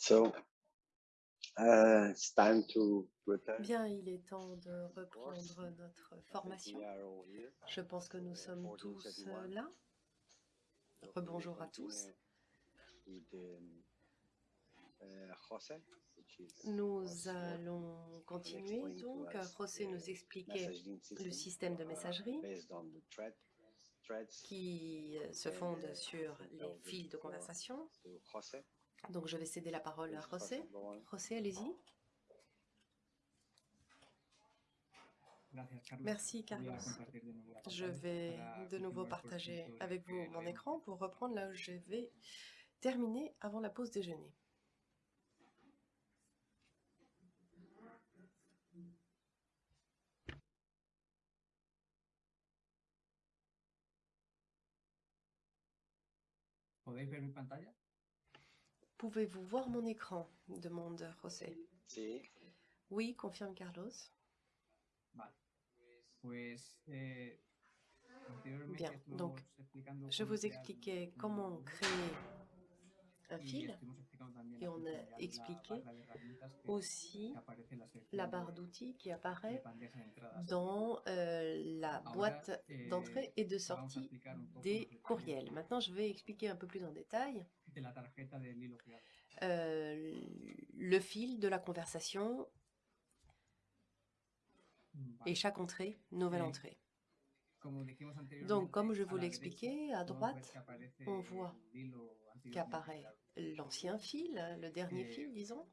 So, uh, it's time to return. Bien, il est temps de reprendre notre formation. Je pense que nous sommes tous euh, là. Rebonjour à tous. Uh, Nous allons continuer. Donc, José nous expliquait le système de uh, messagerie qui euh, se fonde sur les fils de conversation. Donc, je vais céder la parole à José. on. José, allez-y. Merci, Carlos. Je vais de nouveau partager avec vous mon écran pour reprendre là où je vais terminer avant la pause déjeuner. ¿Podéis ver mi pantalla? Pouvez-vous voir mon écran demande José. Sí, Oui, confirme Carlos. Vale. Pues eh, Bien, donc, Je vous expliquais comment créer un fil, et on a expliqué aussi la barre d'outils qui apparaît dans euh, la boîte eh, d'entrée et de sortie des courriels. Maintenant, je vais expliquer un peu plus en détail de la tarjeta euh, le fil de la conversation. Et chaque entrée, nouvelle entrée. Donc, comme je vous expliqué, à droite, on voit qu'apparaît l'ancien fil, le dernier fil, disons,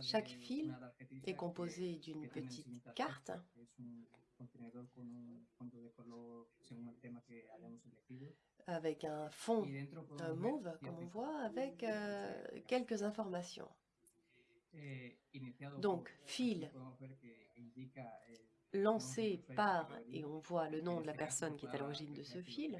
Chaque fil est composé d'une petite carte contenedor con un fondo de color según el tema que hayamos elegido. avec un fond euh, mauve, comme on voit, avec euh, quelques informations. Eh, Donc, fil lancé par, et on voit le nom de la personne qui est à l'origine de ce fil.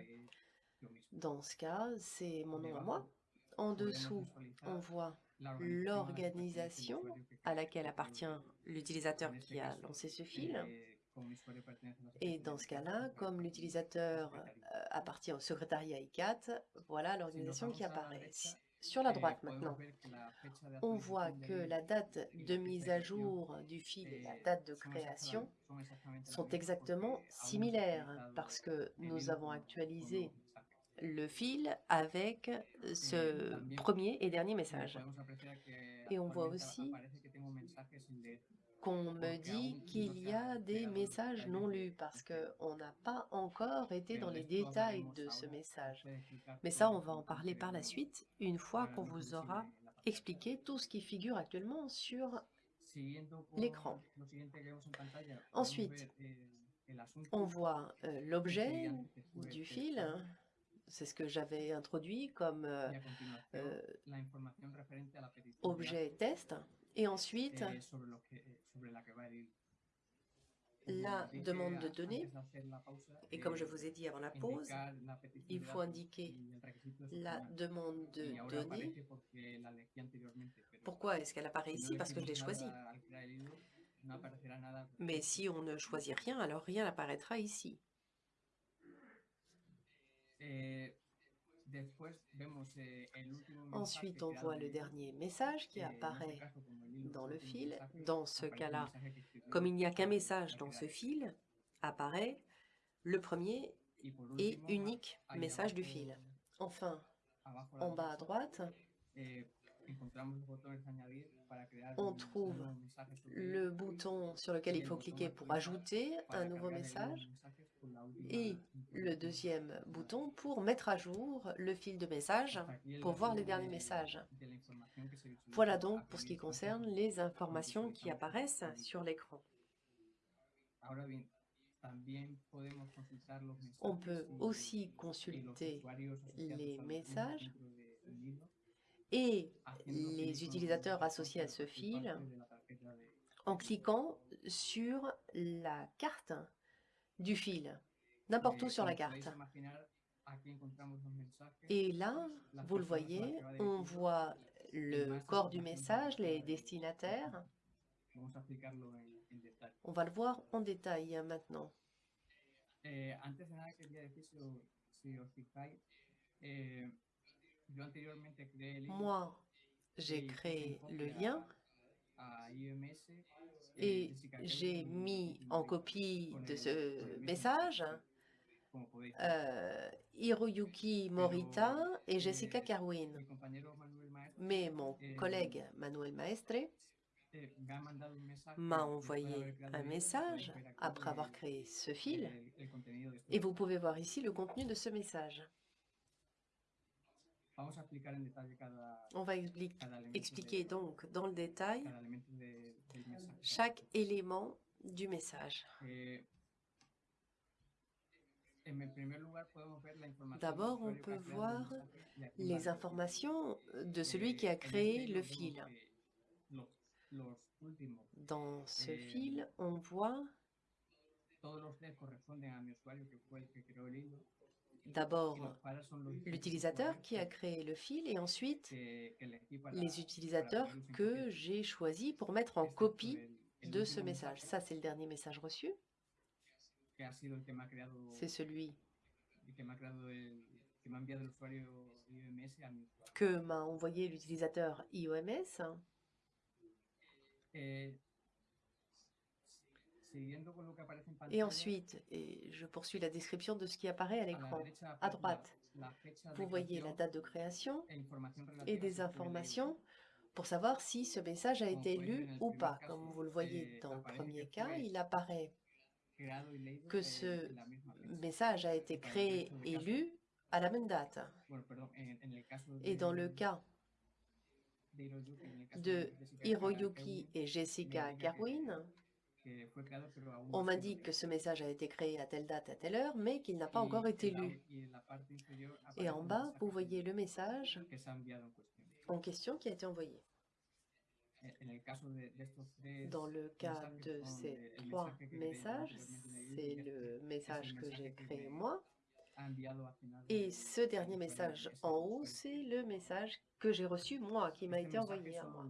Dans ce cas, c'est mon nom à moi. En dessous, on voit l'organisation à laquelle appartient l'utilisateur qui a lancé ce fil. Et dans ce cas-là, comme l'utilisateur euh, appartient au secrétariat ICAT, voilà l'organisation qui apparaît. Sur la droite maintenant, on voit que la date de mise à jour du fil et la date de création sont exactement similaires parce que nous avons actualisé le fil avec ce premier et dernier message. Et on voit aussi qu'on me dit qu'il y a des messages non lus parce qu'on n'a pas encore été dans les détails de ce message. Mais ça, on va en parler par la suite, une fois qu'on vous aura expliqué tout ce qui figure actuellement sur l'écran. Ensuite, On voit euh, l'objet du fil, c'est ce que j'avais introduit comme euh, euh, objet test, et ensuite la demande de données, et comme je vous ai dit avant la pause, il faut indiquer la demande de données. Pourquoi est-ce qu'elle apparaît ici? Parce que je l'ai choisie. Mais si on ne choisit rien, alors rien n'apparaîtra ici. Ensuite, on voit le dernier message qui apparaît dans le fil. Dans ce cas-là, comme il n'y a qu'un message dans ce fil, apparaît le premier et unique message du fil. Enfin, en bas à droite, on trouve le bouton sur lequel il faut cliquer pour ajouter un nouveau message et le deuxième bouton pour mettre à jour le fil de message pour voir les derniers messages. Voilà donc pour ce qui concerne les informations qui apparaissent sur l'écran. On peut aussi consulter les messages et les utilisateurs associés à ce fil en cliquant sur la carte du fil, n'importe où sur la carte. Et là, vous le voyez, on voit le corps du message, les destinataires. On va le voir en détail maintenant. Moi, J'ai créé le lien eh, et Jessica j'ai mis en copie de ce message ver. euh, Hiroyuki Morita et Jessica Carwin. Mais mon collègue Manuel Maestre m'a envoyé un message après avoir créé ce fil et vous pouvez voir ici le contenu de ce message. Vamos a explicar en detalle cada, On va expliquer donc dans le détail chaque élément du message. Eh, D'abord, on peut voir Les informations de Eh, celui qui a créé le fil. Dans ce Eh, fil, on voit d'abord l'utilisateur qui a créé le fil et ensuite les utilisateurs que j'ai choisis pour mettre en copie de ce message. Ça, c'est le dernier message reçu. C'est celui el que me ha creado el que Et ensuite, et je poursuis la description de ce qui apparaît à l'écran. À droite, vous voyez la date de création e et des informations pour savoir si ce message a été lu ou pas. Comme vous le voyez eh, dans le premier cas, il apparaît que eh, ce message a été créé et lu à la même date. Et dans le cas de Hiroyuki, et Jessica Carwin, on m'indique que ce message a été créé à telle date, à telle heure, mais qu'il n'a pas encore été lu. Et en bas, vous voyez le message en question qui a été envoyé. Dans le cas de ces trois messages, c'est le message que j'ai créé moi. Et ce dernier message en haut, c'est le message que j'ai reçu moi, qui m'a été envoyé à moi.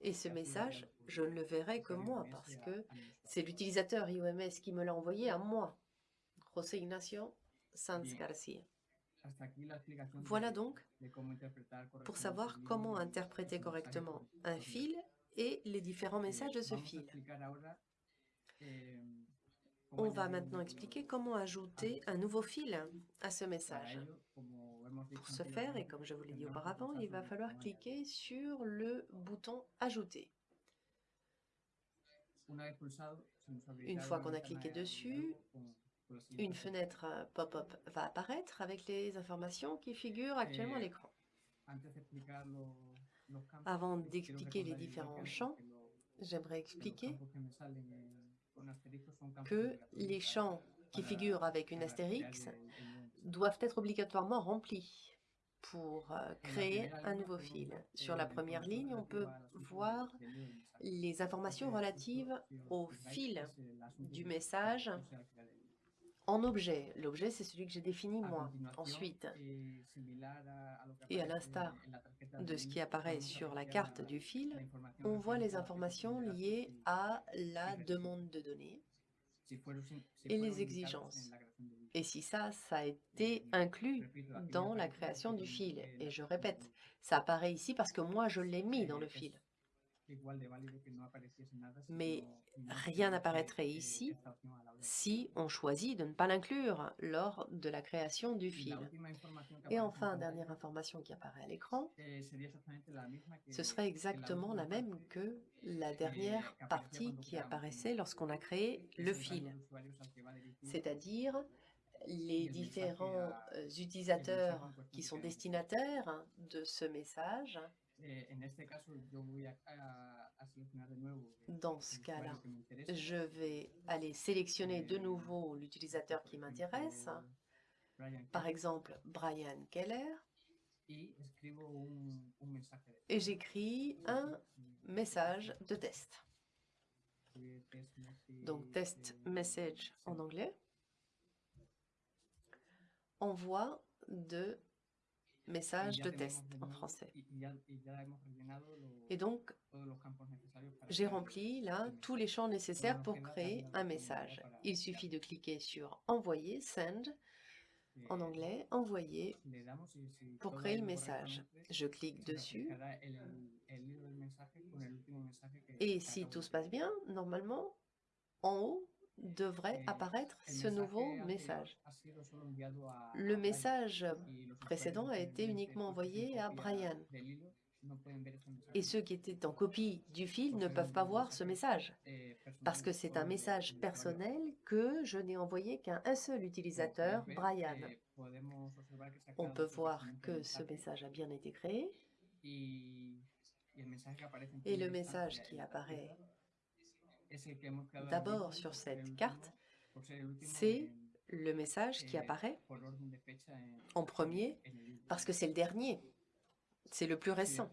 Et ce message, je ne le verrai que moi, parce que a mi usuario. c'est l'utilisateur IOMS qui me l'a envoyé à moi. José Ignacio Sanz. Garcia. Voilà donc pour savoir comment interpréter correctement un fil et les différents messages de ce fil. eh, On va maintenant expliquer comment ajouter un nouveau fil à ce message. Pour ce faire, et comme je vous l'ai dit auparavant, il va falloir cliquer sur le bouton Ajouter. añadir. Una vez pulsado, se nos abrirá Une fois qu'on a cliqué de dessus, Une fenêtre euh, pop-up va apparaître avec les informations qui figurent actuellement à Eh, l'écran. Avant d'expliquer les différents champs, j'aimerais expliquer que les champs qui figurent avec une astérix doivent être obligatoirement remplis pour euh, créer un nouveau fil. Sur la première ligne, on peut voir les informations relatives au fil du message en objet. L'objet, c'est celui que j'ai défini moi. Ensuite, et à l'instar de ce qui apparaît sur la carte du fil, on voit les informations liées à la demande de données et les exigences. Et si ça, ça a été inclus dans la création du fil. eh, Et je répète, ça apparaît ici parce que moi, je l'ai mis dans le Eh, fil. Mais rien n'apparaîtrait eh, ici si on choisit de ne pas l'inclure lors de la création du fil. Et enfin, dernière information qui apparaît à l'écran, eh, ce serait exactement la même que la dernière que aparecía partie qui apparaissait lorsqu'on a créé le fil, c'est-à-dire les différents euh, mensaje utilisateurs qui sont destinataires de ce message. Eh, Dans ce cas-là, je vais aller sélectionner de Eh, nouveau l'utilisateur qui m'intéresse, par exemple Brian Keller, et j'écris un message de test. Donc test message en anglais. Envoi de Y message ya de test en français. Et donc, j'ai rempli là tous les champs nécessaires pour créer un message. Il suffit de cliquer sur Envoyer, Send, Eh, en anglais, envoyer pour créer le message. Je clique dessus et si tout se passe bien, normalement, en haut devrait apparaître ce nouveau message. Le message précédent a été que uniquement envoyé à Brian. Et ceux qui étaient en copie du fil ne peuvent pas voir ce message. parce que c'est un message personnel que je n'ai envoyé qu'à un seul utilisateur, Brian. On peut voir que ce message a bien été créé. et le message qui apparaît izquierda es el que hemos creado en d'abord sur cette carte, c'est le message qui apparaît en- premier parce que c'est le dernier, c'est le plus récent.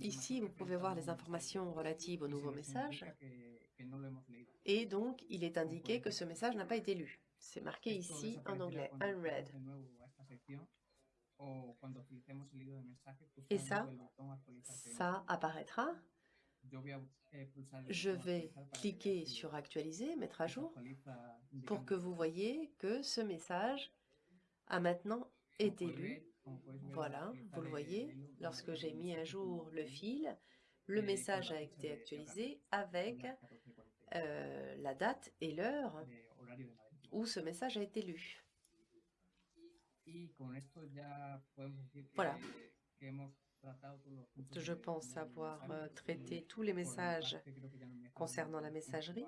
Ici, vous pouvez voir les informations relatives au nouveau message et donc il est indiqué que ce message n'a pas été lu. C'est marqué ici en anglais, unread. Et ça. Ça apparaîtra. Je vais cliquer sur actualiser, mettre à jour, pour que vous voyez que ce message a maintenant été lu. Voilà, vous le voyez, lorsque j'ai mis à jour le fil, le message a été actualisé avec las 14:46 euh, la date et l'heure où ce message a été lu. Voilà. Je pense avoir euh, traité tous les messages concernant la messagerie.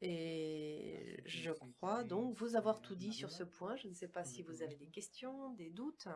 et je crois donc vous avoir tout dit sur ce point. Je ne sais pas si vous avez des questions, des doutes.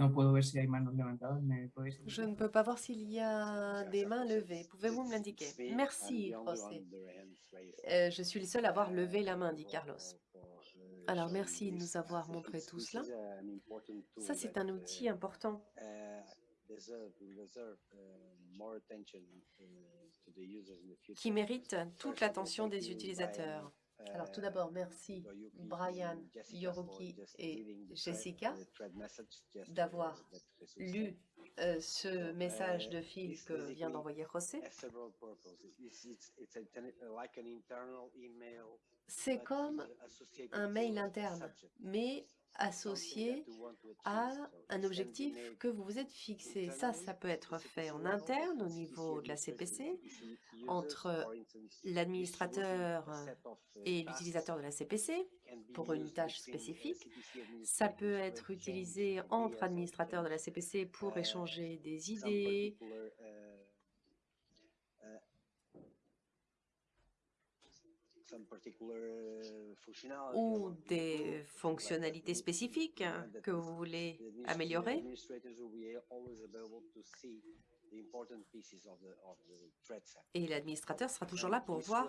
No puedo ver si hay manos levantadas. ¿Me podéis Je ne peux pas voir s'il y a des mains levées. Pouvez-vous me l'indiquer? Merci, José. Euh, je suis le seul à avoir levé la main, dit Carlos. Alors, merci de nous avoir montré tout cela. Ça, c'est un outil important qui mérite toute l'attention des utilisateurs. Alors, tout d'abord, merci Yoruki Brian, Yoruki et Jessica the thread message, just, uh, d'avoir lu euh, ce message de fil que vient d'envoyer José. C'est comme un mail interne, mais associé à un objectif que vous vous êtes fixé. Ça, ça peut être fait en interne au niveau de la CPC, entre l'administrateur et l'utilisateur de la CPC pour une tâche spécifique. Ça peut être utilisé entre administrateurs de la CPC pour échanger des idées, ou des fonctionnalités spécifiques que vous voulez améliorer? Et l'administrateur sera toujours là pour voir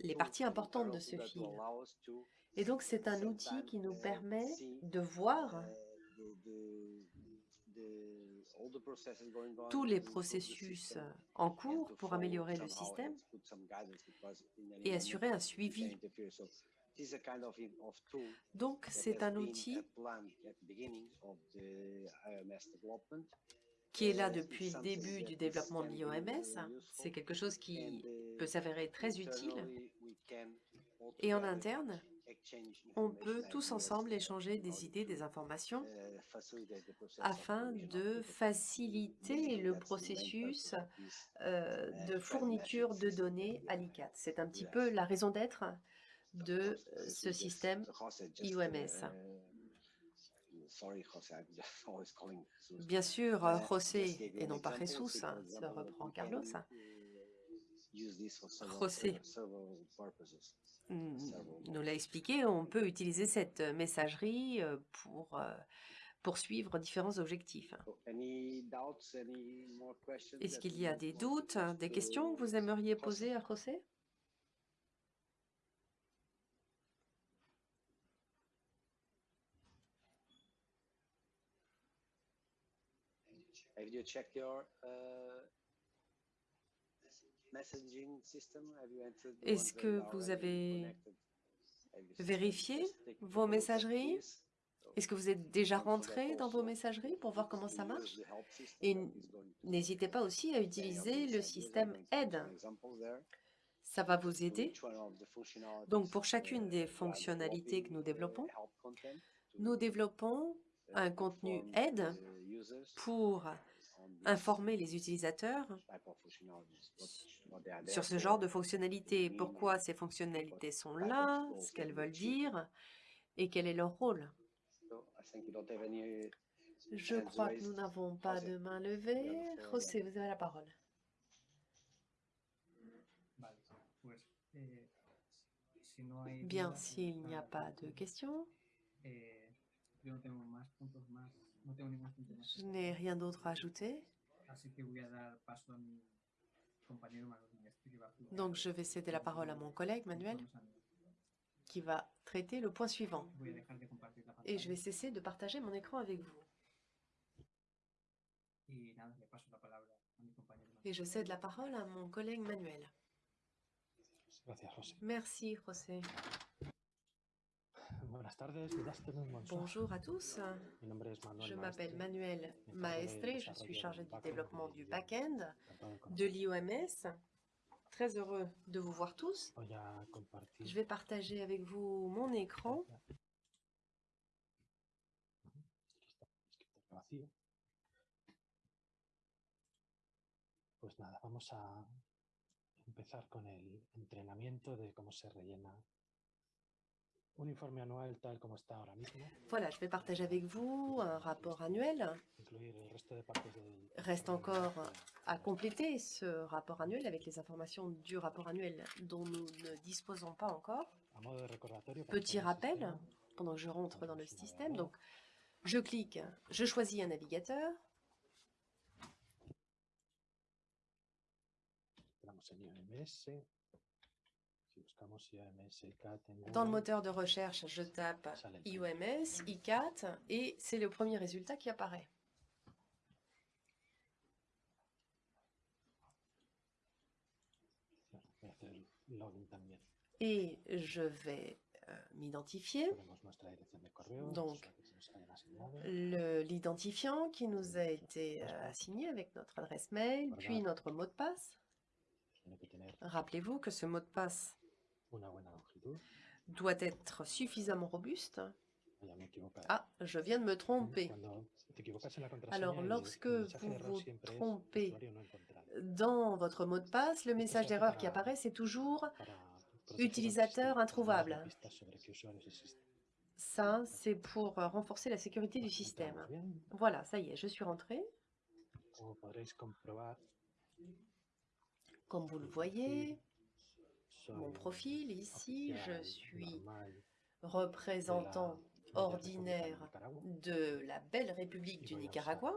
les parties importantes de ce fil. Et donc, c'est un outil qui nous permet de voir tous les processus en cours pour améliorer le système et assurer un suivi. Donc, c'est un outil qui est là depuis le début du développement de l'IOMS. C'est quelque chose qui peut s'avérer très utile. Et en interne, on peut tous ensemble échanger des idées, des informations afin de faciliter le processus euh, de fourniture de données à l'ICAT. C'est un petit peu la raison d'être de euh, ce système IOMS. Bien sûr, José et non pas Jesus, se reprend Carlos. José. Mm, nous l'a expliqué, on peut utiliser cette euh, messagerie euh, pour euh, poursuivre différents objectifs. Questions Est-ce qu'il y a des doutes, ask des questions que vous aimeriez poser à José? Have you checked your uh, messaging system? Have you entered the Est-ce que vous avez vérifié vos messageries? Est-ce que vous êtes déjà rentré dans vos messageries pour voir comment ça marche? Et n'hésitez pas aussi à utiliser le système aide. Ça va vous aider. Donc pour chacune des fonctionnalités que nous développons, nous développons un contenu aide pour informer les utilisateurs sur ce genre for, de fonctionnalités, mean, pourquoi ces fonctionnalités sont là, ce qu'elles veulent dire et quel est leur rôle? Any Je crois que nous n'avons pas de main levée. José, vous avez la parole. Eh, hay Bien, s'il n'y a pas de questions, eh, punto más. je n'ai rien d'autre à ajouter. Así que voy a dar paso a mi compañero Manuel Maestre, que va a explicar Donc je vais céder la parole à mon collègue Manuel qui va traiter le point suivant. Et je vais cesser de partager mon écran avec vous. Et je cède la parole à mon collègue Manuel. Merci, José. Bonjour à tous. Je m'appelle Manuel Maestre. Je suis chargé du développement du back-end de l'IOMS. Très heureux de vous voir tous. Je vais partager avec vous mon écran. Pues nada, vamos a empezar con el entrenamiento de cómo se rellena un informe anual tal como está ahora mismo, Voilà, je vais partager avec vous un rapport annuel. Reste encore à compléter ce rapport annuel avec les informations du rapport annuel dont nous ne disposons pas encore. Petit rappel, pendant que je rentre dans le système, donc je clique, je choisis un navigateur, entramos en IOMS. Si buscamos IOMS ICAT en dans le Google, moteur de recherche, je tape IOMS, ICAT, et c'est le premier résultat qui apparaît. Et je vais euh, m'identifier. Donc, L'identifiant qui nous a été euh, assigné avec notre adresse mail, puis notre mot de passe. Rappelez-vous que ce mot de passe. Doit être suffisamment robuste. Ah, je viens de me tromper. Contraseña, Alors, lorsque vous vous trompez. Dans votre mot de passe, le message d'erreur qui apparaît, c'est toujours Utilisateur introuvable. ça, c'est pour euh, renforcer la sécurité du système. Entramos bien? Voilà, ça y est, je suis rentrée. Comme vous le voyez, mon profil. ici, je suis représentant ordinaire de la belle République du Nicaragua.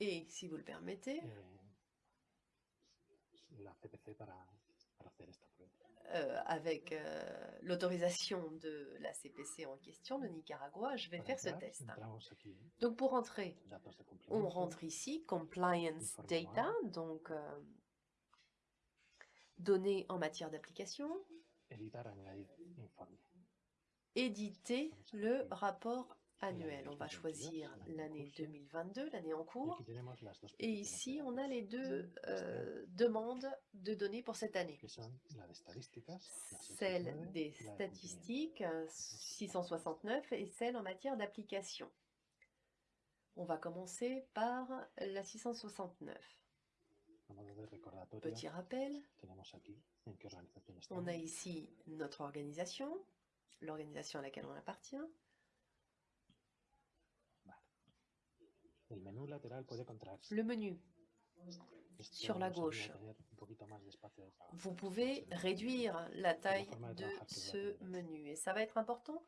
Et si vous le permettez, eh, euh, avec euh, l'autorisation de la CPC en question, de Nicaragua, je vais faire ce test. Donc pour entrer, on rentre ici, Compliance Data, donc euh, données en matière d'application, éditer le rapport annuel. On va 2022, choisir l'année en l'année cours. 2022, l'année en cours. Et ici, on a les deux euh, demandes de données pour cette année. Celle 669, des statistiques, euh, 669, et celle en matière d'application. On va commencer par la 669. A modo de recordatorio, Petit rappel, on a ici notre organisation, l'organisation à laquelle on appartient. Le menu. Sur la gauche. Vous pouvez réduire la taille de ce menu et ça va être important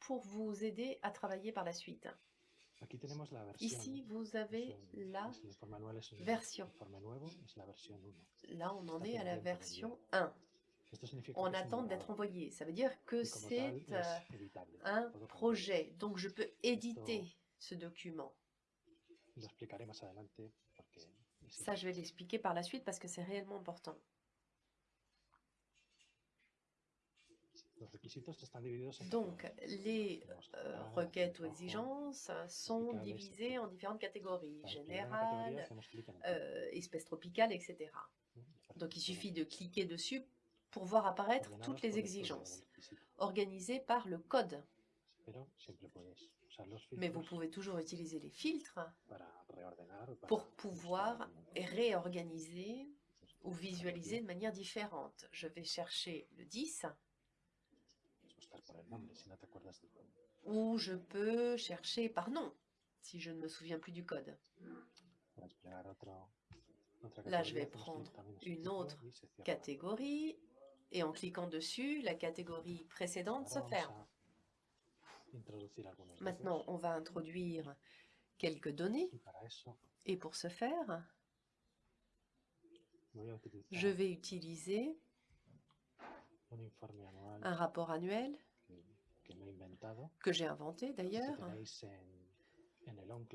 pour vous aider à travailler par la suite. Ici, vous avez la version. informe nuevo, es la versión 1. Là, on en est à la version 1. Esto significa En que es un attente d'être envoyé. Ça veut dire que c'est euh, un projet. Donc, je peux éditer ce document. Ça, je vais l'expliquer par la suite parce que c'est réellement important. Los requisitos están divididos en Donc, les euh, requêtes ou exigences sont divisées en différentes catégories. Para acceder a una categoría, Générale, hacemos clic en el tic, euh, espèces tropicales, etc. aparece Donc, il suffit de cliquer dessus pour voir apparaître toutes les exigences organisées par le code. Mais vous pouvez toujours utiliser les filtres pour pouvoir réorganiser ou visualiser de manière différente. Je vais chercher le 10 Puedes buscar por el nombre si no te acuerdas del código. Ou je peux chercher par nom si je ne me souviens plus du code. Là, je vais prendre une autre. Catégorie et en cliquant dessus, la catégorie précédente se ferme. Maintenant, on va introduire quelques données et pour ce faire, je vais utiliser un rapport annuel que, j'ai inventé d'ailleurs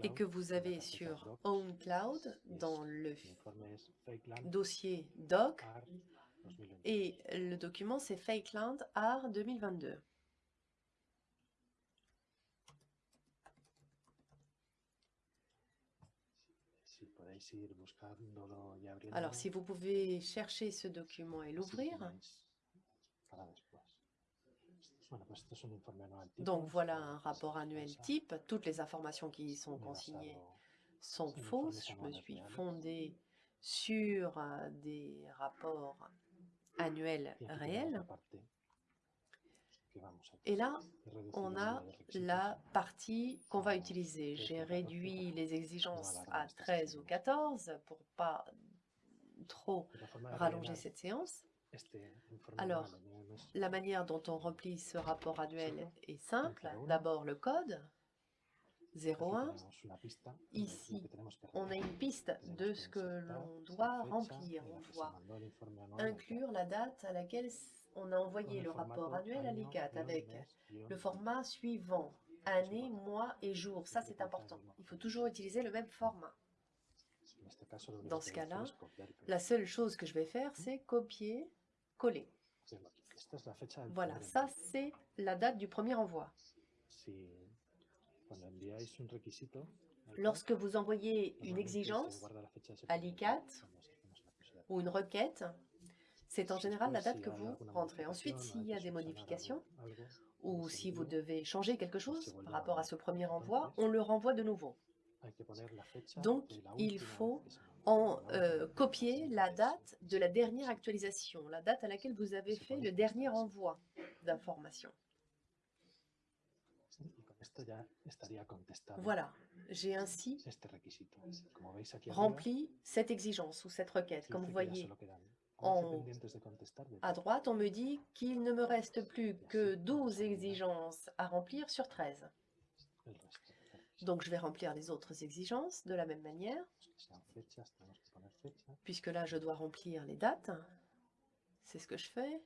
et que vous avez sur. OwnCloud dans le dossier doc AR 2021. et le document c'est Fakeland Art 2022. Si podéis ir buscándolo y abriéndolo. Alors si vous pouvez chercher ce document et l'ouvrir, tenéis para después. Bueno, pues esto es un informe anual tipo, donc voilà está- un rapport annuel type, toutes les informations qui y sont consignées basado sont fausses. Je me suis fondée sur euh, des rapports annuels réels. Et là, on a la partie qu'on va utiliser. J'ai réduit les exigences Voilà, à voilà, c'est 13 ça. ou 14 pour pas trop rallonger cette séance. Alors, La manière dont on remplit ce rapport annuel est simple. D'abord le code Aquí 01. tenemos una pista de Ici, On a une piste de ce que l'on doit remplir. On doit inclure la date à laquelle on a envoyé le rapport annuel à l'ICAT avec le format suivant. Année, mois et jour. Ça, c'est important. Il faut toujours utiliser le même format. Dans ce cas-là. La seule chose que je vais faire, c'est copier, coller. Voilà, ça c'est la date du premier envoi. Lorsque vous envoyez une exigence à l'ICAT, ou une requête, c'est en général la date que vous rentrez. Ensuite, s'il y a des modifications, ou si vous devez changer quelque chose par rapport à ce premier envoi, on le renvoie de nouveau. Donc, il faut En la euh, copier la date de la dernière actualisation, la date à laquelle vous avez fait le dernier envoi d'informations. Voilà, j'ai ainsi rempli cette exigence ou cette requête. Comme vous voyez. solo quedan. 11 en- à droite, on me dit qu'il ne me reste plus que 12 exigences à remplir sur 13. Donc je vais remplir les autres exigences de la même manière, puisque là je dois remplir les dates. C'est ce que je fais.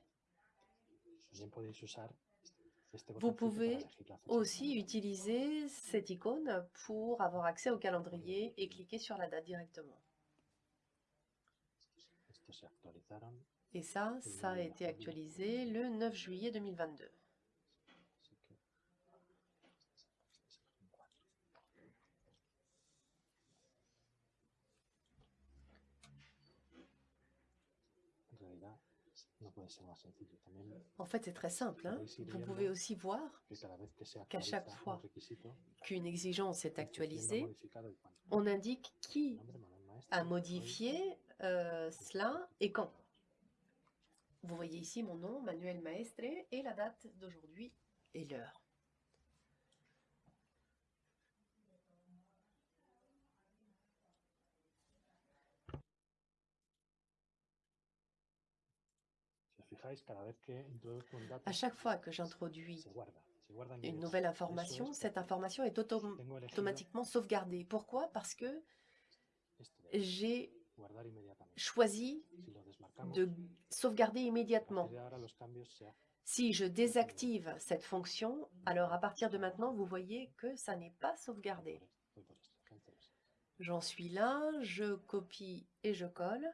Vous pouvez Aussi utiliser cette icône pour avoir accès au calendrier et cliquer sur la date directement. Et ça, ça a été actualisé le 9 juillet 2022. así que en realidad no puede ser más sencillo. También En fait, c'est très simple. hein. Vous pouvez aussi voir Qu'à chaque fois qu'une exigence est actualisée. On indique qui a modifié euh, cela et quand. Vous voyez ici mon nom, Manuel Maestre, et la date d'aujourd'hui et l'heure. Fijáis, cada vez que introduzco un dato, À chaque fois que j'introduis une nouvelle information, cette information est autom- automatiquement sauvegardée. Pourquoi? Parce que j'ai choisi de sauvegarder immédiatement. Si je désactive cette fonction, alors à partir de maintenant, vous voyez que ça n'est pas sauvegardé. J'en suis là, je copie et je colle.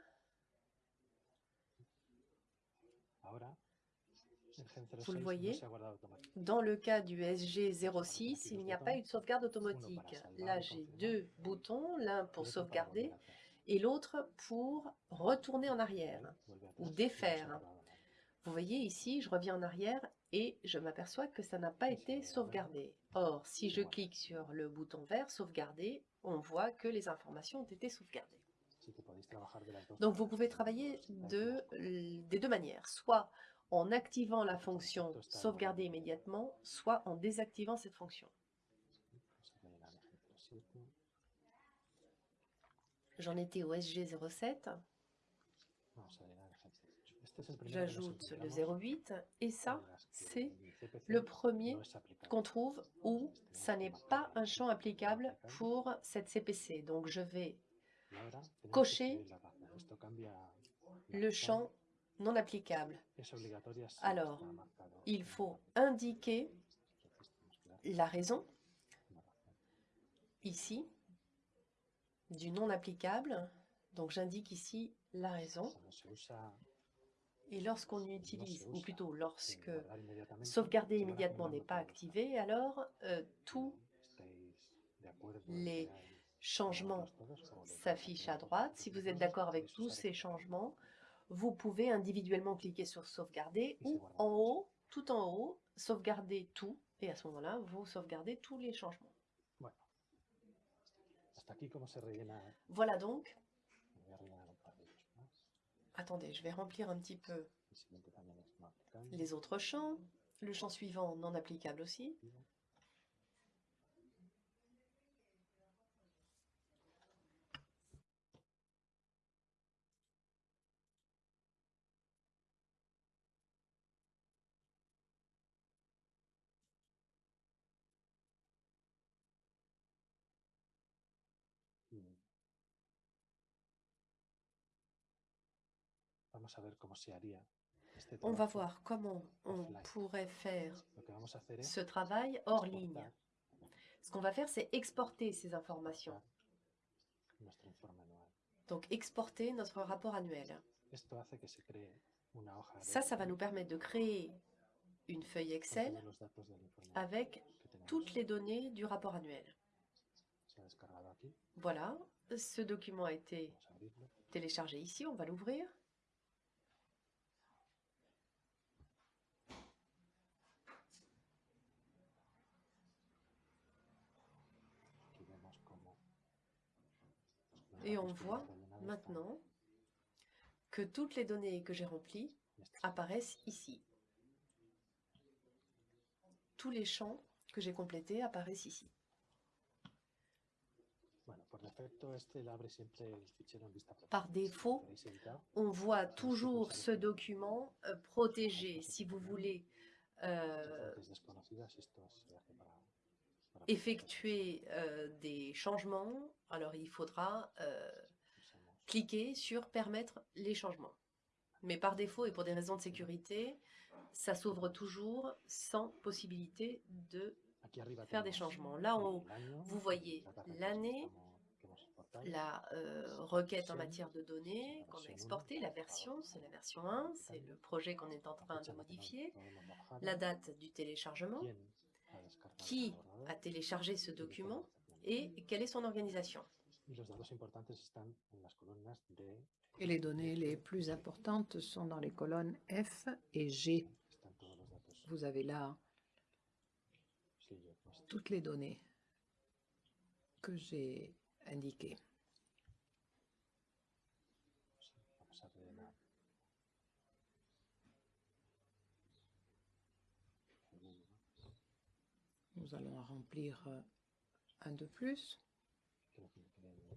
Ahora, el Gen 06 Vous le voyez? Dans le cas du SG06, il n'y a pas eu de sauvegarde automatique. Là, j'ai deux boutons, l'un pour sauvegarder et l'autre pour retourner en arrière. Ou défaire. Vous voyez ici, je reviens en arrière et je m'aperçois que ça n'a pas été sauvegardé. Or, si je clique sur le bouton vert, sauvegarder, on voit que les informations ont été sauvegardées. Donc vous pouvez travailler de, des deux manières, soit en activant la fonction sauvegarder immédiatement, soit en désactivant cette fonction. Vamos a rellenar el Gen 07. J'en étais au SG07, Vamos a rellenar el Gen 08. Este es el primero que nos j'ajoute le encontramos 08 et ça, c'est le premier. Qu'on trouve où ça n'est pas un champ applicable pour cette CPC. Donc je vais cocher le champ non applicable. Alors, Il faut indiquer la raison ici du non applicable. Donc j'indique ici la raison. Et lorsqu'on utilise, ou plutôt lorsque sauvegarder immédiatement n'est pas activé, alors euh, tout ¿Estáis de acuerdo en les changement s'affiche à droite. Si vous êtes d'accord avec tous ces changements, vous pouvez individuellement cliquer sur sauvegarder ou en haut, tout en haut, sauvegarder tout. Et à ce moment-là, vous sauvegardez tous les changements. Voilà donc. Attendez, je vais remplir un petit peu les autres champs. Le champ suivant, non applicable aussi. Vamos a ver cómo se haría este On va voir comment on pourrait faire ce travail hors ligne. Ce qu'on va faire, c'est exporter ces informations. Donc exporter notre rapport annuel. Ça, ça va nous permettre de créer une feuille Excel avec toutes les données du rapport annuel. Voilà, ce document a été téléchargé ici, on va l'ouvrir. Aquí vemos cómo los Et on datos que voit maintenant que toutes les données que j'ai remplies apparaissent ici. Tous les champs que j'ai complétés apparaissent ici. Par défaut, On voit toujours ce document euh, protégé. Si vous voulez euh, effectuer euh, des changements, alors il faudra euh, cliquer sur permettre les changements. Mais par défaut et pour des raisons de sécurité, ça s'ouvre toujours sans possibilité de arriba faire des changements. Là en haut, el año, vous voyez l'année, la euh, requête en matière de données qu'on a exportée, 1, la version, c'est la version 1, c'est le projet qu'on est en train de modifier, la date du téléchargement, qui a téléchargé ce document et quelle est son organisation? Et les données les plus importantes sont dans les colonnes F et G. Vous avez là toutes les données que j'ai indiquées. Vamos a rellenar. Segundo. Nous allons remplir euh, un de plus. Creo que me quedé en el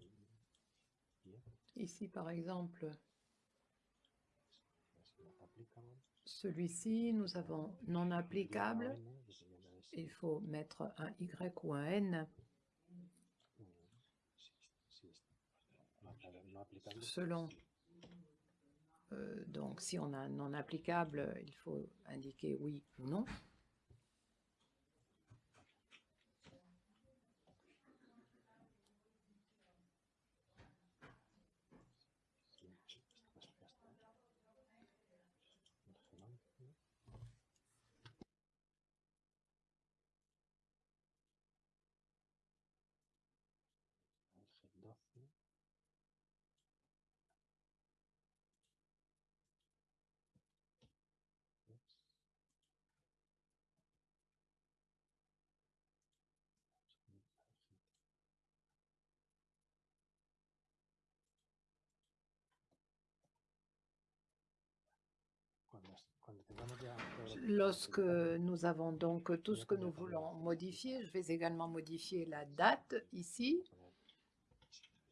10. Ici, par exemple, Celui-ci, nous avons non applicable. Il faut mettre un Y ou un N selon. euh, donc, si on a un non applicable, il faut indiquer oui ou non. Sí, sí, pues ya está. Vigilancia. Eje 12. Yes. Cuando, es- cuando tengamos ya todo lo que Lorsque nous avons donc tout ce que nous voulons modifier, je vais également modifier la date ici. poner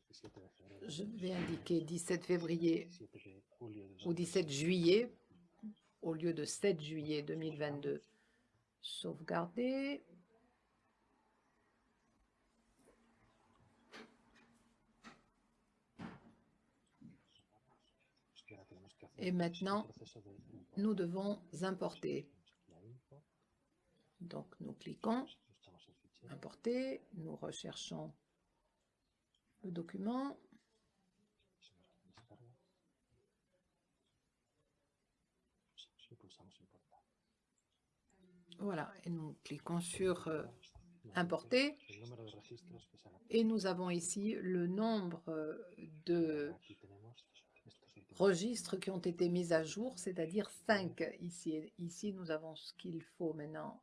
17 de febrero, Je vais indiquer 17 février 17 de julio de ou 17 juillet au lieu de 7 juillet 2022. Sauvegarder. Et maintenant. Nous devons importer. Donc, nous cliquons, importer, nous recherchons le document. Voilà, et nous cliquons sur euh, importer. Et nous avons ici le nombre euh, de registres qui ont été mis à jour, c'est-à-dire 5 ici. Ici, nous avons ce qu'il faut maintenant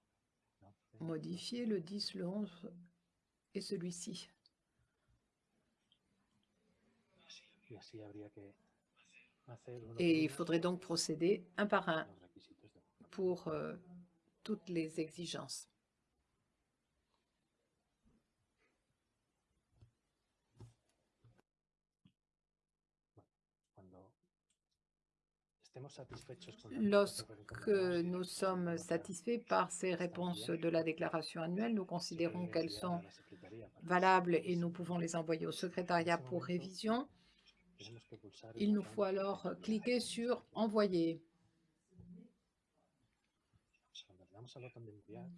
11, modifier, le 10, le 11 et celui-ci. Et il faudrait donc procéder un par un pour euh, toutes les exigences. Cuando estemos satisfechos con la Lorsque nous sommes satisfaits par ces réponses de la déclaration annuelle, nous considérons qu'elles sont que valables et nous pouvons les envoyer au secrétariat pour révision. Il nous faut alors cliquer sur Envoyer.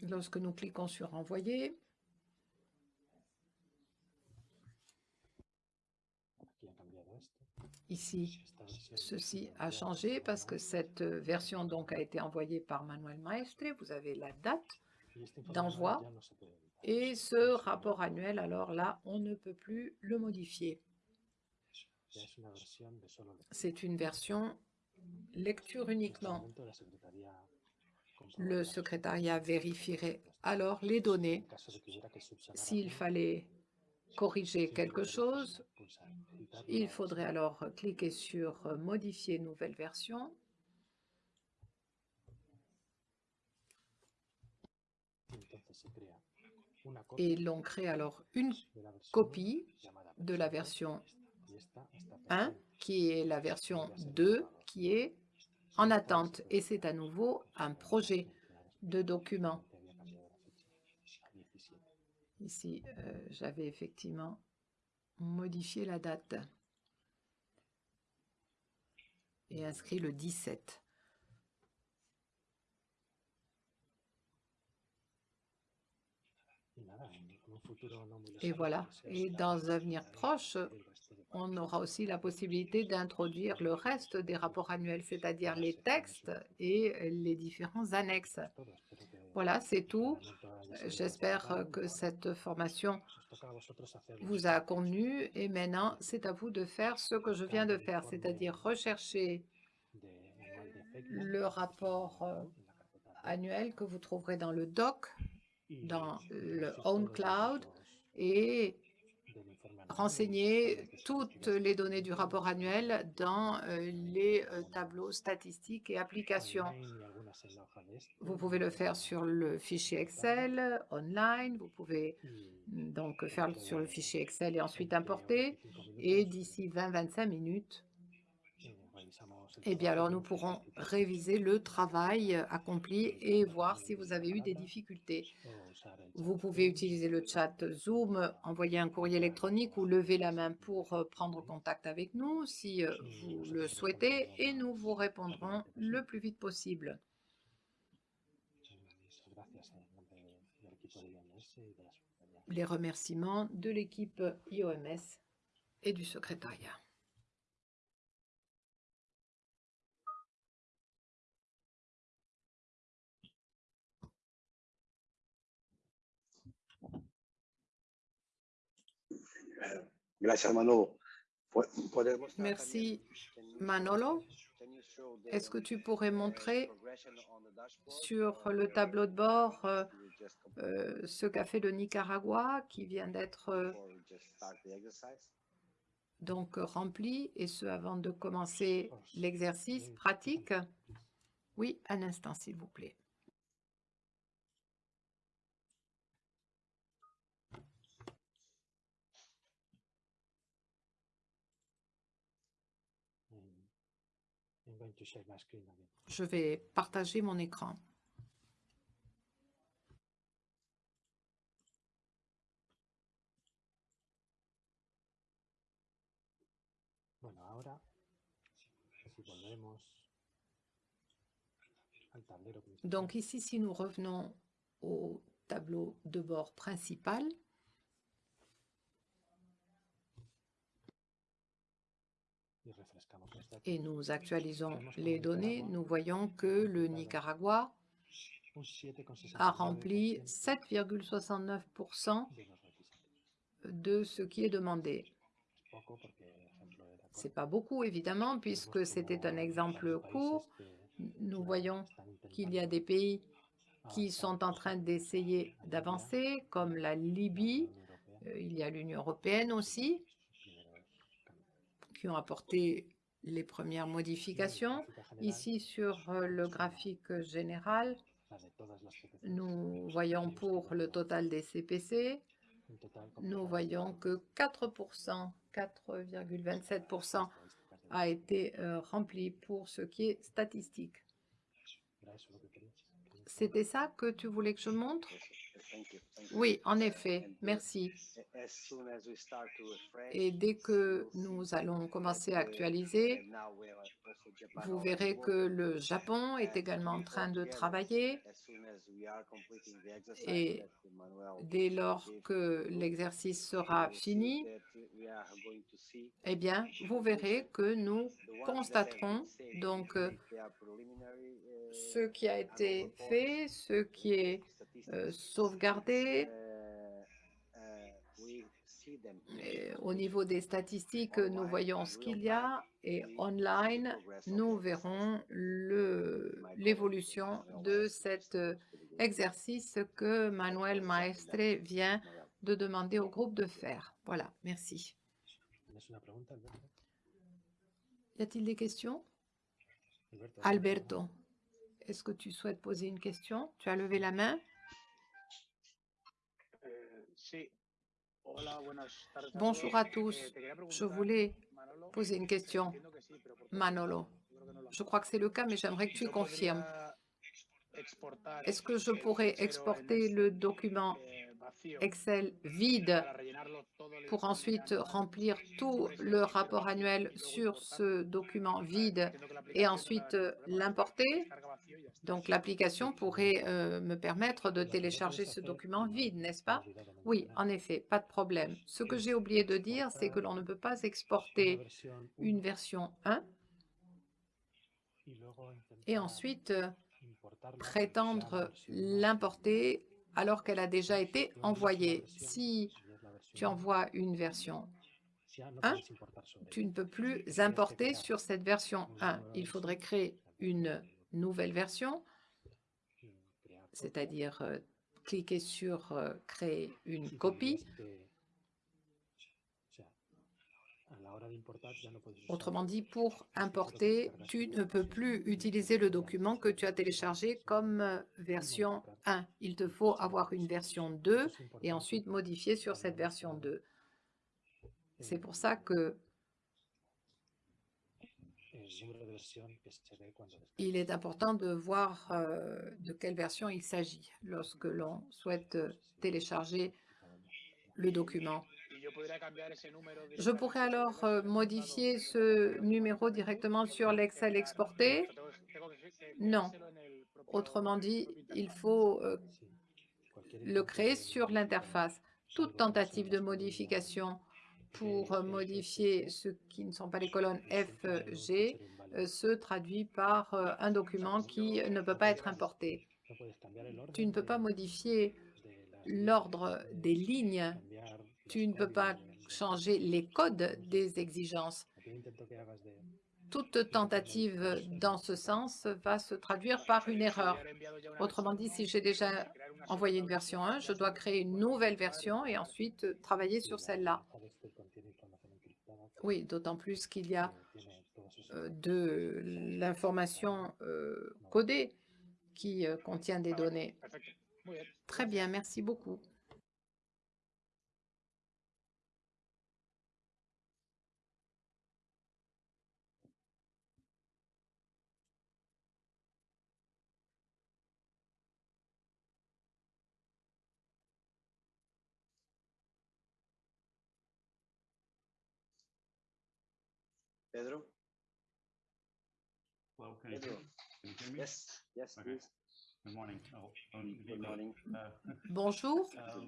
Lorsque nous cliquons sur Envoyer, aquí ha cambiado esto. Ici, ceci a changé parce que cette euh, version donc a été envoyée par Manuel Maestre. Vous avez la date d'envoi et ce rapport annuel, alors là, on ne peut plus le modifier. C'est une version lecture uniquement. Le secrétariat vérifierait alors les données. S'il fallait corriger quelque chose, il faudrait alors cliquer sur euh, Modifier nouvelle version. Et l'on crée alors une copie de la version Y esta está 1, pendiente. qui est la version 2, qui est en attente. Et c'est à nouveau un projet de document. Había cambiado la fecha a 17. Ici, euh, j'avais effectivement modifié la date et inscrit le 17. Y nada, en en un futuro no muy Et voilà. Et dans un avenir proche, on aura aussi la possibilité d'introduire le reste des rapports annuels, c'est-à-dire les textes et les différents annexes. Voilà, c'est tout. sido J'espère satisfactorio. que cette formation vous a convenu et maintenant c'est à vous de faire ce que je viens de faire, c'est-à-dire rechercher le rapport euh, annuel que vous trouverez dans le doc dans le Own Cloud et renseigner toutes les données du rapport annuel dans euh, les euh, tableaux statistiques et applications. Vous pouvez le faire sur le fichier Excel, online, vous pouvez y donc faire sur le fichier Excel et ensuite importer. 25 Et d'ici 20-25 minutes, eh, bien, alors nous pourrons réviser le travail euh, accompli et voir si vous avez eu des difficultés. o usar el Vous pouvez utiliser le chat Zoom, envoyer un courrier électronique ou lever la main pour euh, prendre contact avec nous si euh, vous le souhaitez et nous vous répondrons le plus vite possible. Muchas gracias en nombre del equipo de IOMS y de la secretaría. Les remerciements de l'équipe IOMS et du secrétariat. Gracias, Manolo. Pu- ¿Puedes mostrar Merci, Manolo. Est-ce que tu pourrais montrer sur le tableau de bord euh, euh, ce qu'a fait le Nicaragua qui vient d'être euh, donc rempli et ce avant de commencer l'exercice Oui, pratique. Oui, un instant s'il vous plaît. Mm. Je vais partager mon écran. Bueno, ahora, si volvemos al tablero principal, Donc ici, si nous revenons au tableau de bord principal, et nous actualisons les données, nous voyons que le Nicaragua un 7,69 a rempli 7,69% 7,69% de ce qui est demandé. C'est pas beaucoup, évidemment, puisque c'était un exemple court. Nous ya voyons qu'il y a des pays qui avanzar sont en train d'essayer Algeria, d'avancer, comme la la Libye. Euh, Il y a l'Union européenne aussi, qui ont apporté les premières modifications. Ici, sur euh, le graphique général, nous voyons pour le total des CPC, nous voyons que 4%, 4,27% a été euh, rempli pour ce qui est statistique. C'était ça que tu voulais que je montre? Oui, en Uh, effet, uh, merci. Et dès que nous allons commencer à uh, actualiser, vous verrez que le Japon est également en train de travailler. Et dès lors que l'exercice sera fini, eh bien, vous verrez que nous constaterons donc euh, uh, ce qui a été annual reports, fait, ce qui est statistics, euh, uh, uh, them. Et au niveau des statistiques, nous voyons ce qu'il y a et online, nous verrons l'évolution de cet euh, exercice que Manuel Maestre vient de demander au groupe de faire. Voilà, merci. Y a-t-il des questions? Alberto, ¿tienes Alberto, est-ce que tu souhaites poser une question? Tu as levé la main? Bonjour à tous. Eh, Je voulais poser une question. Manolo, je crois que c'est le cas, mais j'aimerais que tu confirmes. Est-ce que je pourrais exporter le document Excel vide pour ensuite remplir tout le rapport annuel sur ce document vide et ensuite l'importer. Donc l'application pourrait euh, me permettre de télécharger ce document vide, n'est-ce pas? Oui, en effet, pas de problème. Ce que j'ai oublié de dire, c'est que l'on ne peut pas exporter une version 1 y luego intentar et ensuite euh, prétendre l'importer alors qu'elle a déjà été envoyée. Si tu envoies une version si ya no un, puedes importar sobre tu ella. ne peux plus importer sur cette version una 1. nueva Il faudrait créer une nouvelle version, c'est-à-dire euh, cliquer sur euh, créer une copie. tendrías que- o sea, a la hora de importar ya no puedes usar Autrement dit, pour importer, tu ne peux plus utiliser le document que tu as téléchargé comme euh, version 1. Il te faut avoir une version 2 et ensuite modifier sur cette version 2. C'est pour ça que il est important de voir euh, de quelle version il s'agit lorsque l'on souhaite euh, télécharger le document. Je pourrais alors euh, modifier ce numéro directement sur l'Excel exporté. Que Non. Autrement dit, il faut euh, le créer sur l'interface. Toute tentative de modification pour euh, modifier ce qui ne sont pas les colonnes F, G se traduit par un document qui ne peut pas être importé. Tu ne peux pas modifier l'ordre des lignes. Tu ne peux pas changer les codes des exigences. Toute tentative dans ce sens va se traduire par une erreur. Autrement dit, si j'ai déjà envoyé une version 1, versión, je dois créer une nouvelle version et ensuite travailler sur celle-là. Oui, d'autant plus qu'il y a euh, de l'information euh, codée qui euh, contient des données. Très bien, merci beaucoup. Pedro? Hello, can you Pedro? hear me? Can you hear me? Yes, yes, Okay. please. Good morning. Oh, Good Viva. morning. Bonjour. Uh,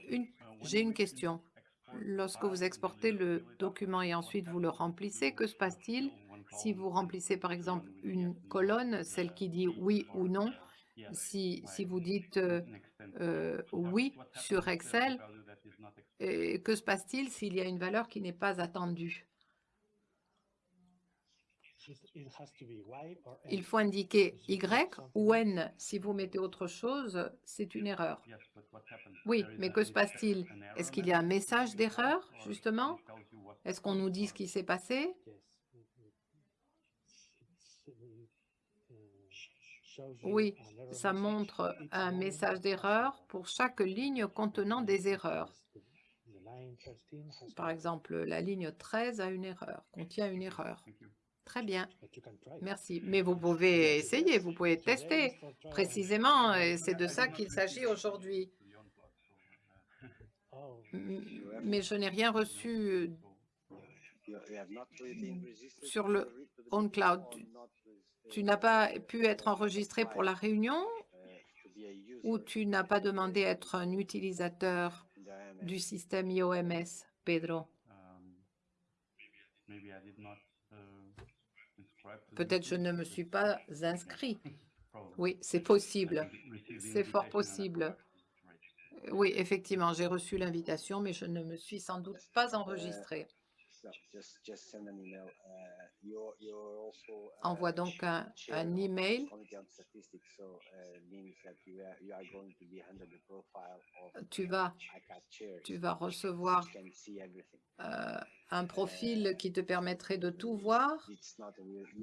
when J'ai you une question. export Lorsque vous and exportez you le fill it up, document et what ensuite vous le happens remplissez, que se passe-t-il si column vous remplissez par exemple une colonne, celle qui dit oui ou non, si, vous dites euh, euh, What- oui sur Excel, value that is not exported? et que se passe-t-il s'il y a une valeur qui n'est pas attendue It- it has to be Y or Il faut indiquer Y ou N. Si vous mettez autre chose, c'est une erreur. Oui, mais que se passe-t-il? Est-ce qu'il y a un message d'erreur, justement? Est-ce qu'on nous dit ce qui s'est passé? Oui, ça montre un message d'erreur pour chaque ligne contenant des erreurs. The- the line 13 has Par exemple, la ligne 13 a une erreur, contient une erreur. Thank you. Très bien, but you can try. merci. Mais vous pouvez essayer, vous pouvez tester précisément, et I- c'est de ça qu'il receive s'agit aujourd'hui. Mais je n'ai rien reçu registered Sur le OnCloud. meeting or not, Tu n'as pas pu être enregistré pour la réunion to be a user ou tu n'as pas demandé à être un utilisateur du système IOMS, Pedro um, maybe I did not, uh, subscribe to the Peut-être je ne me suis pas inscrit. Oui, c'est possible. C'est fort possible. Oui, effectivement, j'ai reçu l'invitation, mais je ne me suis sans doute pas enregistré. Envoie donc un, email. Uh, of Tu vas, tu vas recevoir euh, un profil qui te permettrait de tout voir.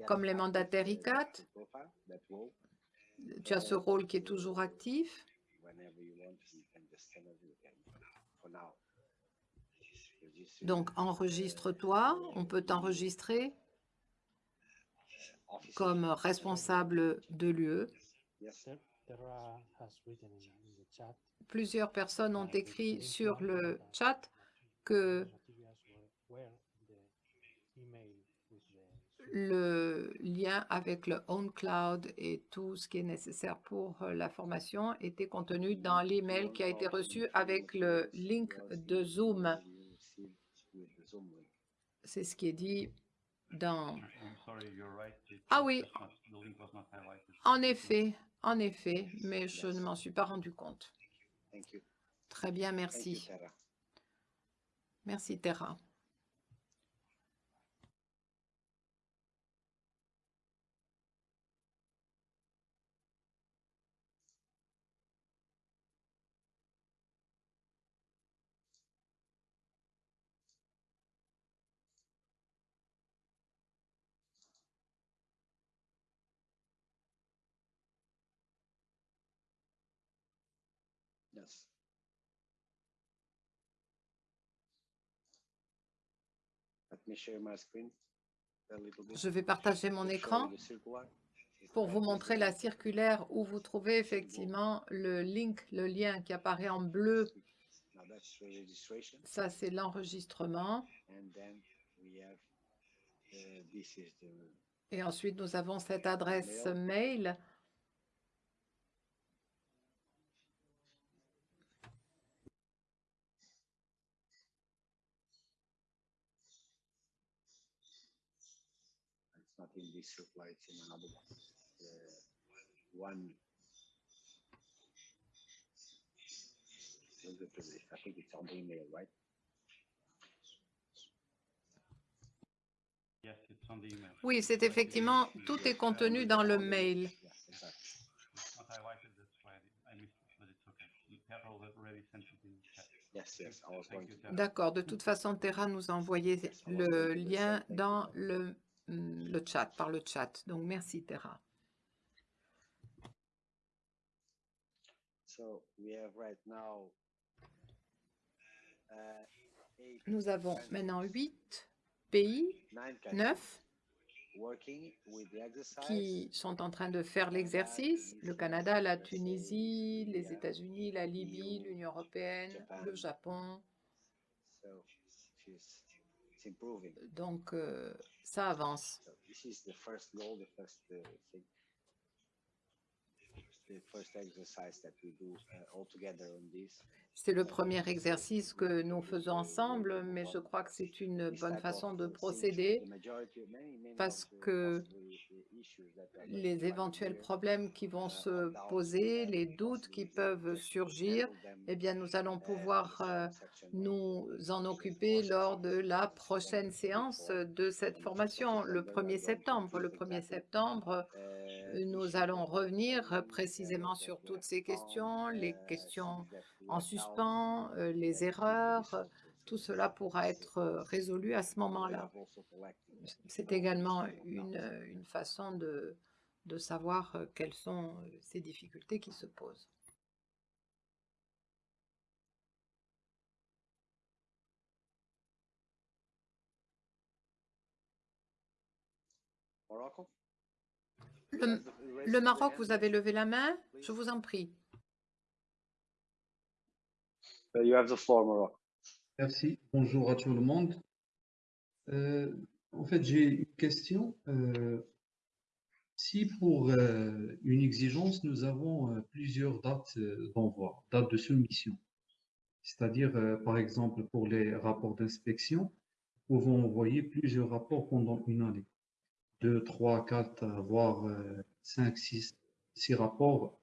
Comme les mandataires uh, ICAT. Tu as ce rôle qui est toujours actif. Donc enregistre-toi, on peut t'enregistrer officer. comme responsable de l'UE. Plusieurs personnes ont écrit sur le chat que le lien avec le OnCloud et tout ce qui est nécessaire pour euh, la formation était contenu dans l'email qui a été reçu avec le link de Zoom. You received with the Zoom link. C'est ce qui est dit dans... Ah was oui. En effet, en effet, mais je ne m'en suis pas rendu compte. Thank you. Très bien, merci. Merci Terra. Je vais partager mon écran pour vous montrer la circulaire où vous trouvez effectivement le link, le lien qui apparaît en bleu. Ça, c'est l'enregistrement. uh, Et ensuite, nous avons cette adresse mail. In another one. The one. Look at this, I think it's on the email, right? Yes, it's on the email. Oui, c'est effectivement, tout est contenu dans le mail. D'accord. De toute façon, Terra nous a envoyé le lien dans le, le chat, par le chat. Donc, merci Terra. So we have right now. uh, Nous avons maintenant huit pays, neuf, qui sont en train de faire l'exercice. Le Canada, la Tunisie, les États-Unis, la Libye, l'Union européenne, le Japon. So she's, it's improving. Donc, euh, ça avance. C'est le premier exercice que nous faisons ensemble, mais je crois que c'est une bonne façon de procéder. parce que les éventuels problèmes qui vont se poser, les doutes qui peuvent surgir, eh bien, nous allons pouvoir euh, nous en occuper lors de la prochaine séance de cette formation, le 1er septembre. Le 1er septembre, nous allons revenir précisément sur toutes ces questions, les questions en suspens, euh, les erreurs. Tout cela pourra être euh, résolu à ce moment-là. C'est également une, euh, une façon de, de savoir euh, quelles sont euh, ces difficultés qui se posent. Le, le Maroc, vous avez levé la main? Je vous en prie. Uh, You have the floor. Merci. Bonjour à tout le monde. Euh, en fait, j'ai une question. Euh, si pour euh, une exigence, nous avons euh, plusieurs dates euh, d'envoi, dates de soumission, c'est-à-dire, euh, par exemple, pour les rapports d'inspection, nous pouvons envoyer plusieurs rapports pendant une année. Deux, trois, quatre, euh, voire euh, cinq, six, six rapports.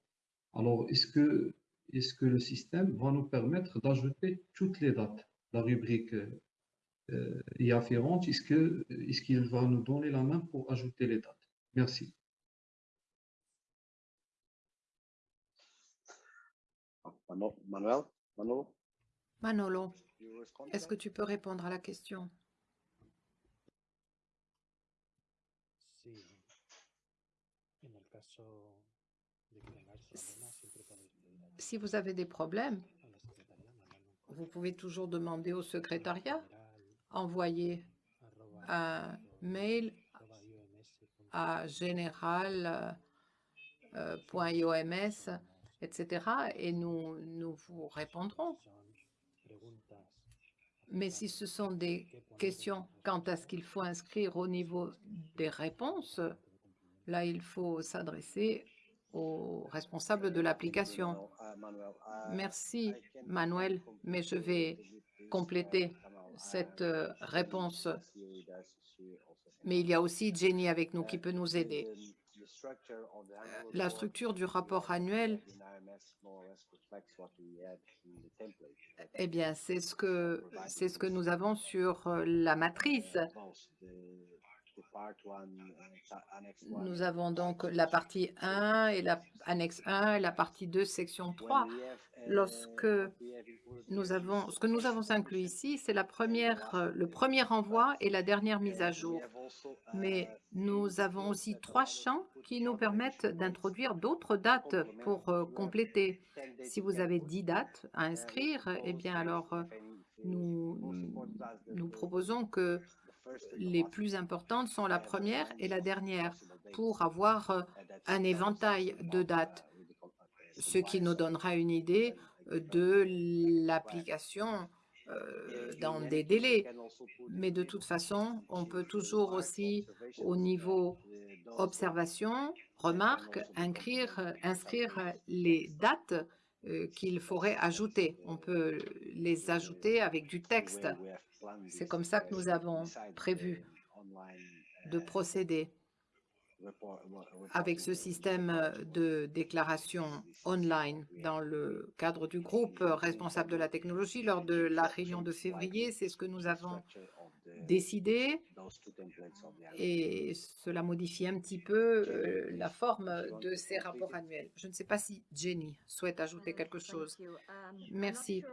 Alors, est-ce que est-ce que le système va nous permettre d'ajouter toutes les dates, la rubrique euh, euh, y afférente, est-ce qu'il va nous donner la main pour ajouter les dates? Merci. Manuel, Manolo, Manolo, you respond to est-ce que tu peux répondre à la question? Sí. En el caso Si vous avez des problèmes, vous pouvez toujours demander au secrétariat, envoyer un mail à général.ioms, etc. Et nous, nous vous répondrons. Mais si ce sont des questions quant à ce qu'il faut inscrire au niveau des réponses, là, il faut s'adresser aux responsables de l'application. Merci, Manuel, mais je vais compléter cette euh, réponse. Mais il y a aussi Jenny avec nous qui peut nous aider. La structure du rapport annuel, eh bien, c'est ce que, c'est ce que nous avons sur euh, la matrice. Nous avons donc la partie 1 et la annexe 1 et la partie 2, section 3. Lorsque nous avons, ce que nous avons inclus ici, c'est la première, euh, le premier envoi et la dernière mise à jour. Mais nous avons aussi trois champs qui nous permettent d'introduire d'autres dates pour euh, compléter. Si vous avez 10 dates à inscrire, eh bien alors euh, nous, nous proposons que les plus importantes sont la première et la dernière pour avoir euh, un éventail de dates, ce qui nous donnera une idée euh, de l'application euh, dans des délais. Mais de toute façon, on peut toujours aussi, au niveau observation, remarque, inscrire, les dates qu'il faudrait ajouter. On peut les ajouter avec du texte. C'est comme ça que nous avons prévu de procéder avec ce système de déclaration online dans le cadre du groupe responsable de la technologie lors de la réunion de février. C'est ce que nous avons décidé et cela modifie un petit peu euh, la forme de ces rapports annuels. Je ne sais pas si Jenny souhaite ajouter quelque chose. Merci.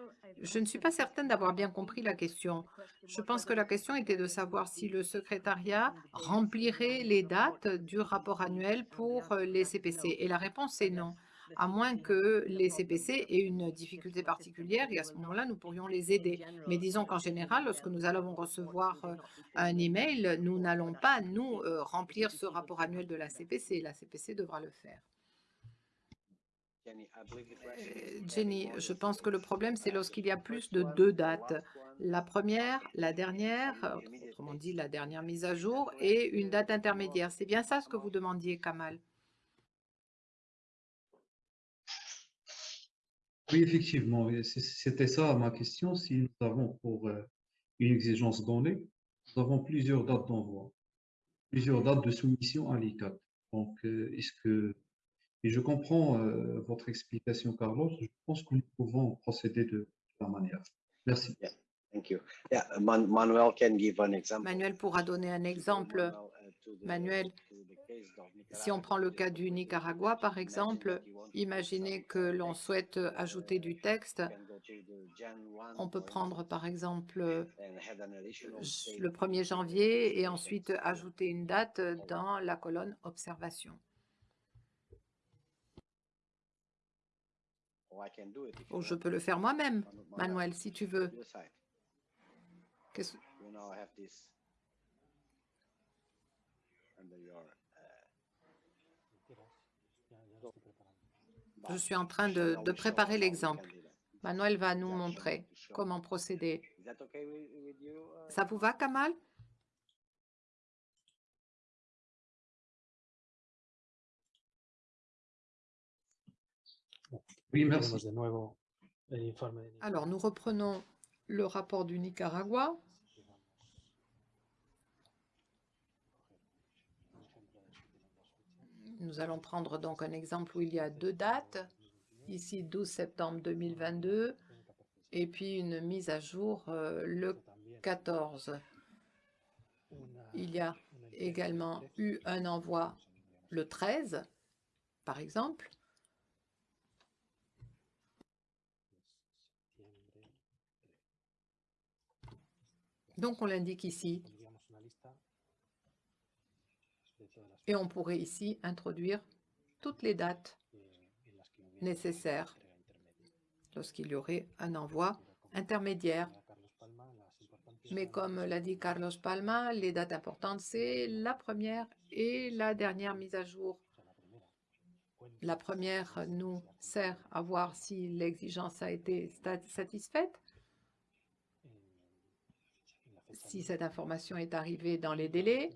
Je ne suis pas certaine d'avoir bien compris la question. Je pense que la question était de savoir si le secrétariat remplirait les dates du rapport annuel pour euh, les CPC. Et la réponse est non à moins que les CPC aient une difficulté particulière et à ce moment-là, nous pourrions les aider. Mais disons qu'en général, lorsque nous allons recevoir euh, un email, nous n'allons pas, nous, euh, remplir ce rapport annuel de la CPC. La CPC devra le faire. Euh, Jenny, je pense que le problème, c'est lorsqu'il y a plus de deux dates. La première, la dernière, autrement dit la dernière mise à jour, et une date intermédiaire. C'est bien ça ce que vous demandiez, Kamal? Oui, effectivement, c'était ça ma question. Si nous avons pour euh, une exigence donnée, nous avons plusieurs dates d'envoi, plusieurs dates de soumission à l'ICAT. Donc, euh, est-ce que, et je comprends euh, votre explication, Carlos, je pense que nous pouvons procéder de, la manière. Merci. Thank you. Yeah, Manuel can give an example. Manuel pourra donner un exemple. Manuel, si on prend le cas du Nicaragua, par exemple, imaginez que l'on souhaite ajouter du texte. On peut prendre, par exemple, le 1er janvier et ensuite ajouter une date dans la colonne « Observation ». Ou je peux le faire moi-même, Manuel, si tu veux. Je suis en train de, de préparer l'exemple. Manuel va nous montrer comment procéder. Ça vous va, Kamal? Oui, merci. Alors, nous reprenons le rapport du Nicaragua. Nous allons prendre donc un exemple où il y a deux dates, ici 12 septembre 2022 et puis une mise à jour euh, le 14. Il y a également eu un envoi le 13, par exemple. Donc, on l'indique ici. Et on pourrait ici introduire toutes les dates nécessaires lorsqu'il y aurait un envoi intermédiaire. Mais comme l'a dit Carlos Palma, les dates importantes, c'est la première et la dernière mise à jour. La première nous sert à voir si l'exigence a été satisfaite, si cette information est arrivée dans les délais,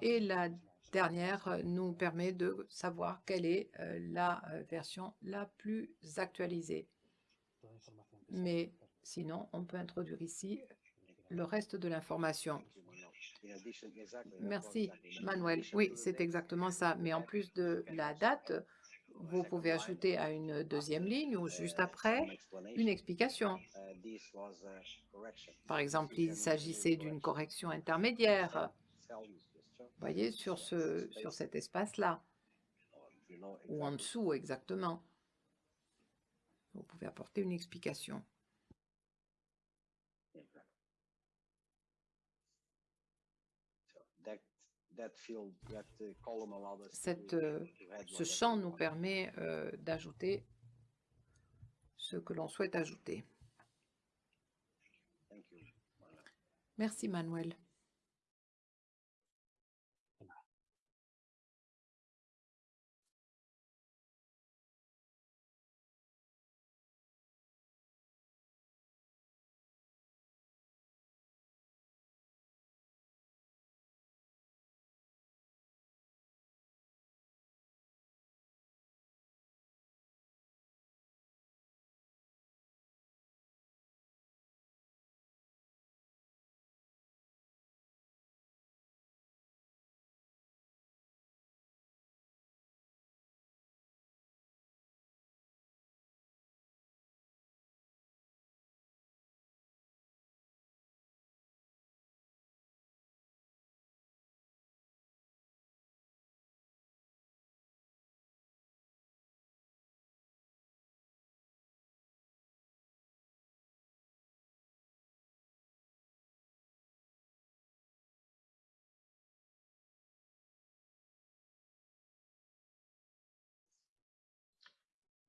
et la dernière euh, nous permet de savoir quelle est euh, la euh, version la plus actualisée. Mais sinon, on peut introduire ici le reste de l'information. Merci, Manuel. Oui, c'est exactement ça. Mais en plus de la date, vous pouvez ajouter à une deuxième ligne ou juste après une explication. Par exemple, il s'agissait d'une correction intermédiaire voyez, sur, ce, sur cet espace-là, ou en dessous exactement. Vous pouvez apporter une explication. Cette, euh, ce champ nous permet euh, d'ajouter ce que l'on souhaite ajouter. Merci Manuel.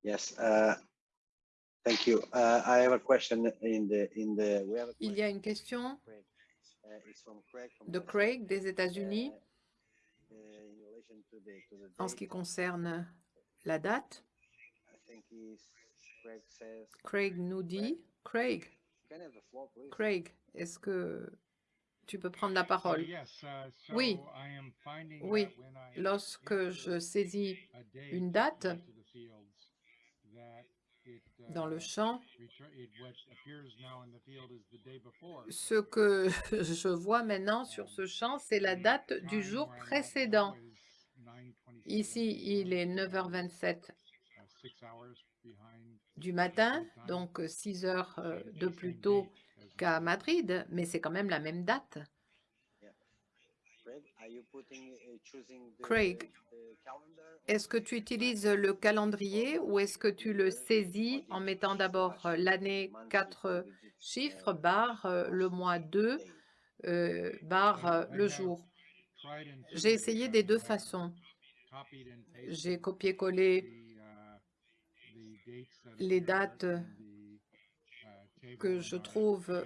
Yes. Uh, thank you. Uh, I have a question in the in the. We have a Il y a une question Craig. Uh, it's from Craig from de Craig des États-Unis Uh, uh, in relation to the to the en ce qui concerne la date. I think he's Craig says. Craig nous dit, Craig? Craig, est-ce que tu peux prendre la parole? Oui. Oui. Lorsque je saisis une date dans le champ, ce que je vois maintenant sur ce champ, c'est la date du jour précédent. Ici, il est 9h27 du matin, donc 6 heures euh, de plus tôt qu'à Madrid, mais c'est quand même la même date. Craig, are you putting, uh, choosing the- Craig, the calendar or Est-ce que tu utilises le calendrier ou est-ce que tu le saisis en mettant d'abord euh, l'année 4 chiffres, barre euh, le mois 2, euh, barre euh, le jour? J'ai essayé des deux façons. J'ai copié-collé les dates que je trouve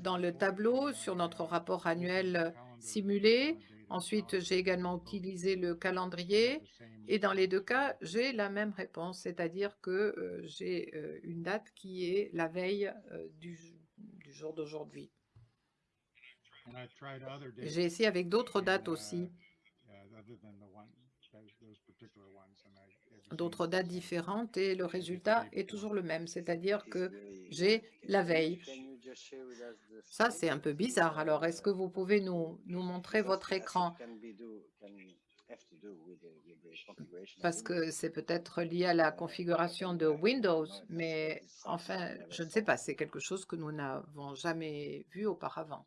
dans le tableau sur notre rapport annuel simulé. Ensuite, j'ai également utilisé le calendrier et dans les deux cas, j'ai la même réponse, c'est-à-dire que euh, j'ai euh, une date qui est la veille euh, du, jour d'aujourd'hui. J'ai essayé avec d'autres dates aussi, d'autres dates différentes et le résultat est toujours le même, c'est-à-dire que j'ai la veille. Ça, c'est un peu bizarre. Alors, est-ce que vous pouvez nous, nous montrer votre écran? Parce que c'est peut-être lié à la configuration de Windows, mais enfin, je ne sais pas, c'est quelque chose que nous n'avons jamais vu auparavant.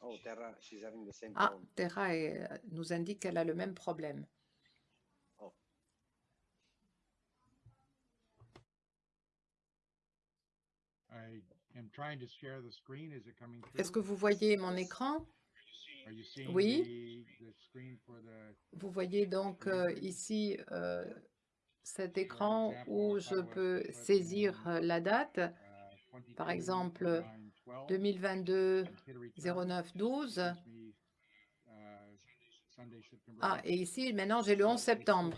Oh, Ah. Terra nous indique qu'elle a le même problème. Est-ce que vous voyez mon écran? Oui. Vous voyez donc euh, ici euh, cet écran où je peux saisir euh, la date, par exemple 2022 09 12. Ah, et ici maintenant j'ai le 11 septembre.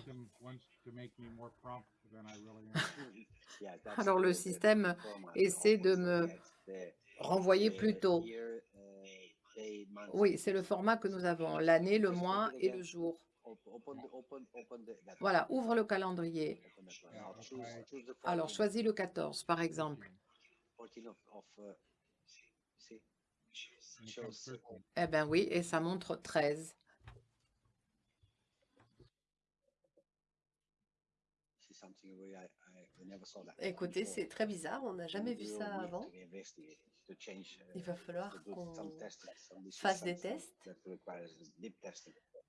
Alors, le système essaie de me renvoyer plus tôt. uh. Oui, c'est le format que nous avons, l'année, le mois et le jour. Voilà, ouvre le calendrier. Alors, choisis le 14, par exemple. 14 of, of, see, shows, uh, Eh bien oui, et ça montre 13. see something where I, I we never saw that Écoutez, c'est très bizarre, on n'a jamais vu ça avant. uh, Il va falloir do some qu'on fasse des tests.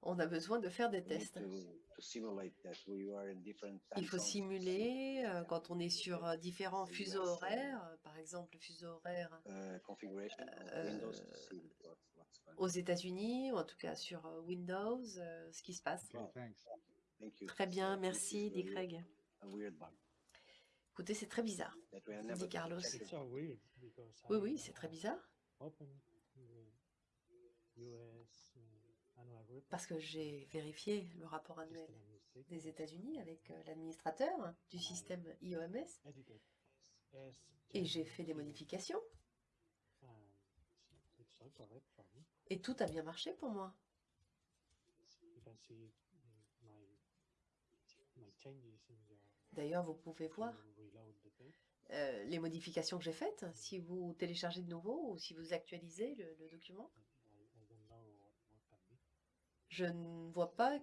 On a besoin de faire des tests. to- to simulate that we are in different time Il faut simuler euh, quand on est sur euh, différents fuseaux horaires, euh, par exemple le fuseau horaire Uh, aux États-Unis, ou en tout cas sur Windows, ce qui se passe. Wow. Thank you. Très bien, merci, dit Craig. A weird bug Écoutez, c'est très bizarre. Dit Carlos. Oui, I, oui, c'est très bizarre. uh, report, Parce que j'ai vérifié le rapport annuel des États-Unis avec euh, l'administrateur du système IOMS et j'ai fait des modifications me. et tout a bien marché pour moi. D'ailleurs, vous pouvez voir euh, les modifications que j'ai faites si vous téléchargez de nouveau ou si vous actualisez le, le document. Je ne vois pas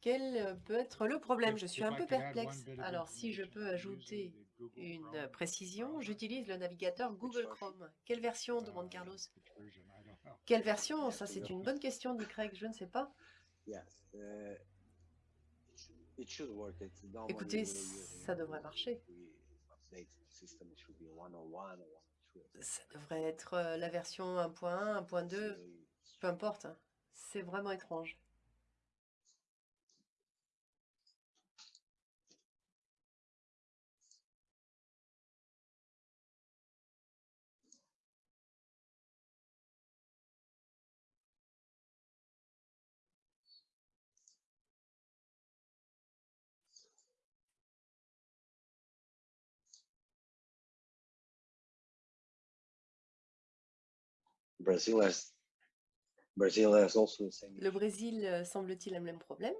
quel peut être le problème. Je suis un peu perplexe. Alors, si je peux ajouter une précision, j'utilise le navigateur Google Chrome. Quelle version demande Carlos Quelle version? Ça, c'est une bonne question, dit Craig. Je ne sais pas. Yes, uh, it should- it should work. It's normally Écoutez, ça devrait marcher. we update the system, it should be 101 or 102. Ça devrait être euh, la version 1.1, 1.2, It's really peu importe. hein. C'est vraiment étrange. Brazil has Brazil has also the same. Le Brésil, euh, semble-t-il, a le même problème?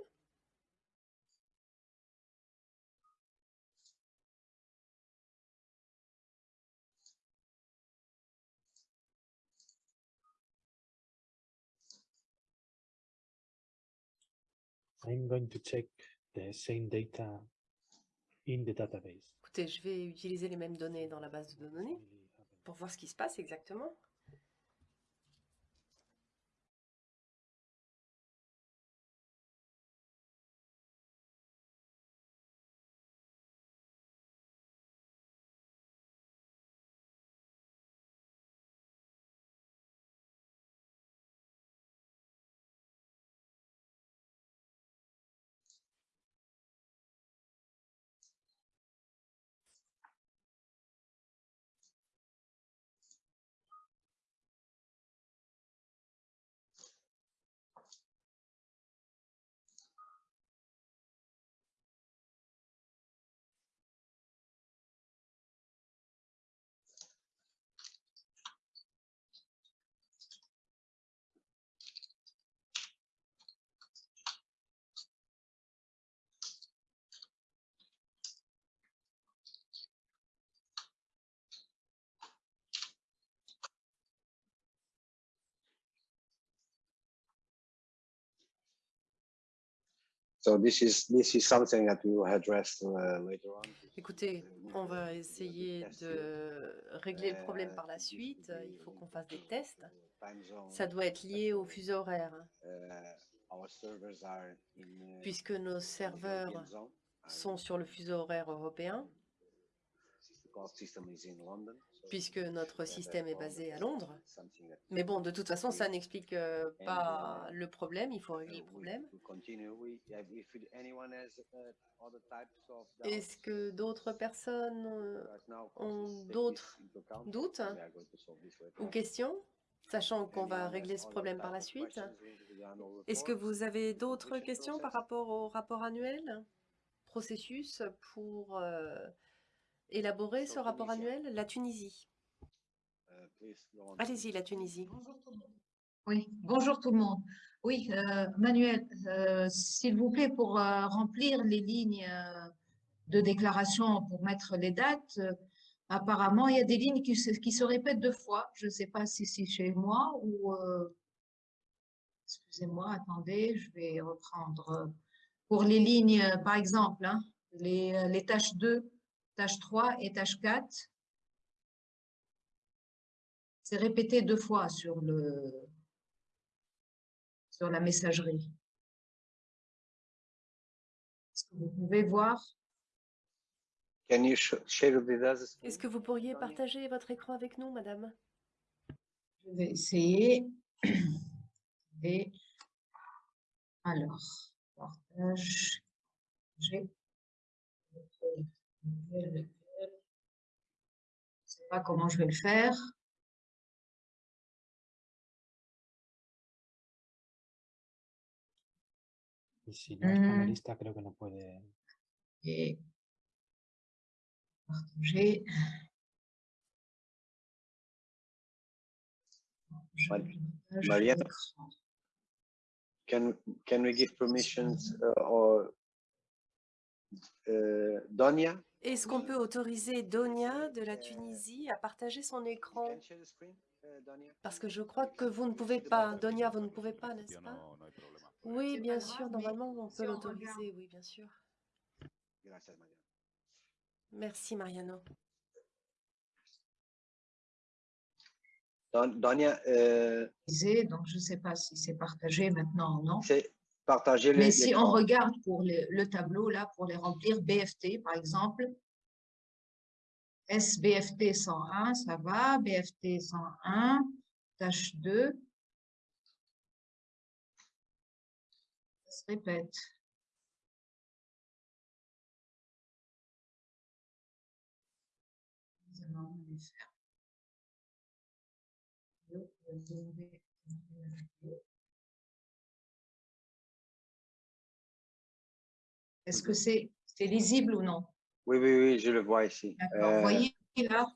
I'm going to check the same data in the database. Écoutez, je vais utiliser les mêmes données dans la base de données pour voir ce qui se passe exactement. So this is this is something that we will address uh, later on. Écoutez, on va essayer de régler le problème par la suite. Il faut qu'on fasse des tests. Ça doit être lié au fuseau horaire, puisque nos serveurs sont sur le fuseau horaire européen, puisque notre système est basé à Londres. Mais bon, de toute façon, ça n'explique euh, pas le problème. Il faut régler le problème. Est-ce que d'autres personnes euh, ont d'autres doutes ou questions, sachant qu'on va régler ce problème par la suite? Est-ce que vous avez d'autres questions par rapport au rapport annuel? Processus pour euh, élaborer ce rapport annuel La Tunisie. Allez-y, la Tunisie. Oui, bonjour tout le monde. Oui, euh, Manuel, euh, s'il vous plaît, pour euh, remplir les lignes euh, de déclaration pour mettre les dates, euh, apparemment, il y a des lignes qui se, qui se répètent deux fois. Je ne sais pas si c'est chez moi ou... euh, Excusez-moi, attendez, je vais reprendre. Pour les lignes, euh, par exemple, hein, les, euh, les tâches 2, tâche 3 et tâche 4, c'est répété deux fois sur le sur la messagerie. Est-ce que vous pouvez voir? Can you sh- share with us? Est-ce que vous pourriez partager votre écran avec nous, madame? Je vais essayer. Et alors, partage. J'ai. Lequel, lequel, lequel. Je sais pas comment je vais le faire. Y si no es Mm. panelista, creo que no puede. Et partager. Can can we give permissions uh, or uh, Donia? Est-ce qu'on peut autoriser Donia de la Tunisie à partager son écran? Parce que je crois que vous ne pouvez pas. Donia, vous ne pouvez pas, n'est-ce pas? Oui, bien sûr, normalement, on peut l'autoriser, oui, bien sûr. Merci, Mariano. Don- Donia, euh, Donc, je ne sais pas si c'est partagé maintenant ou non? c'est partager Mais les si on regarde pour le, le tableau, là, pour les remplir, BFT, par exemple, SBFT 101, ça va, BFT 101, tâche 2, ça se répète. Nous allons les faire. Deux, deux, Est-ce que c'est lisible ou non? Oui, oui, oui, je le vois ici. D'accord, Euh, vous voyez là,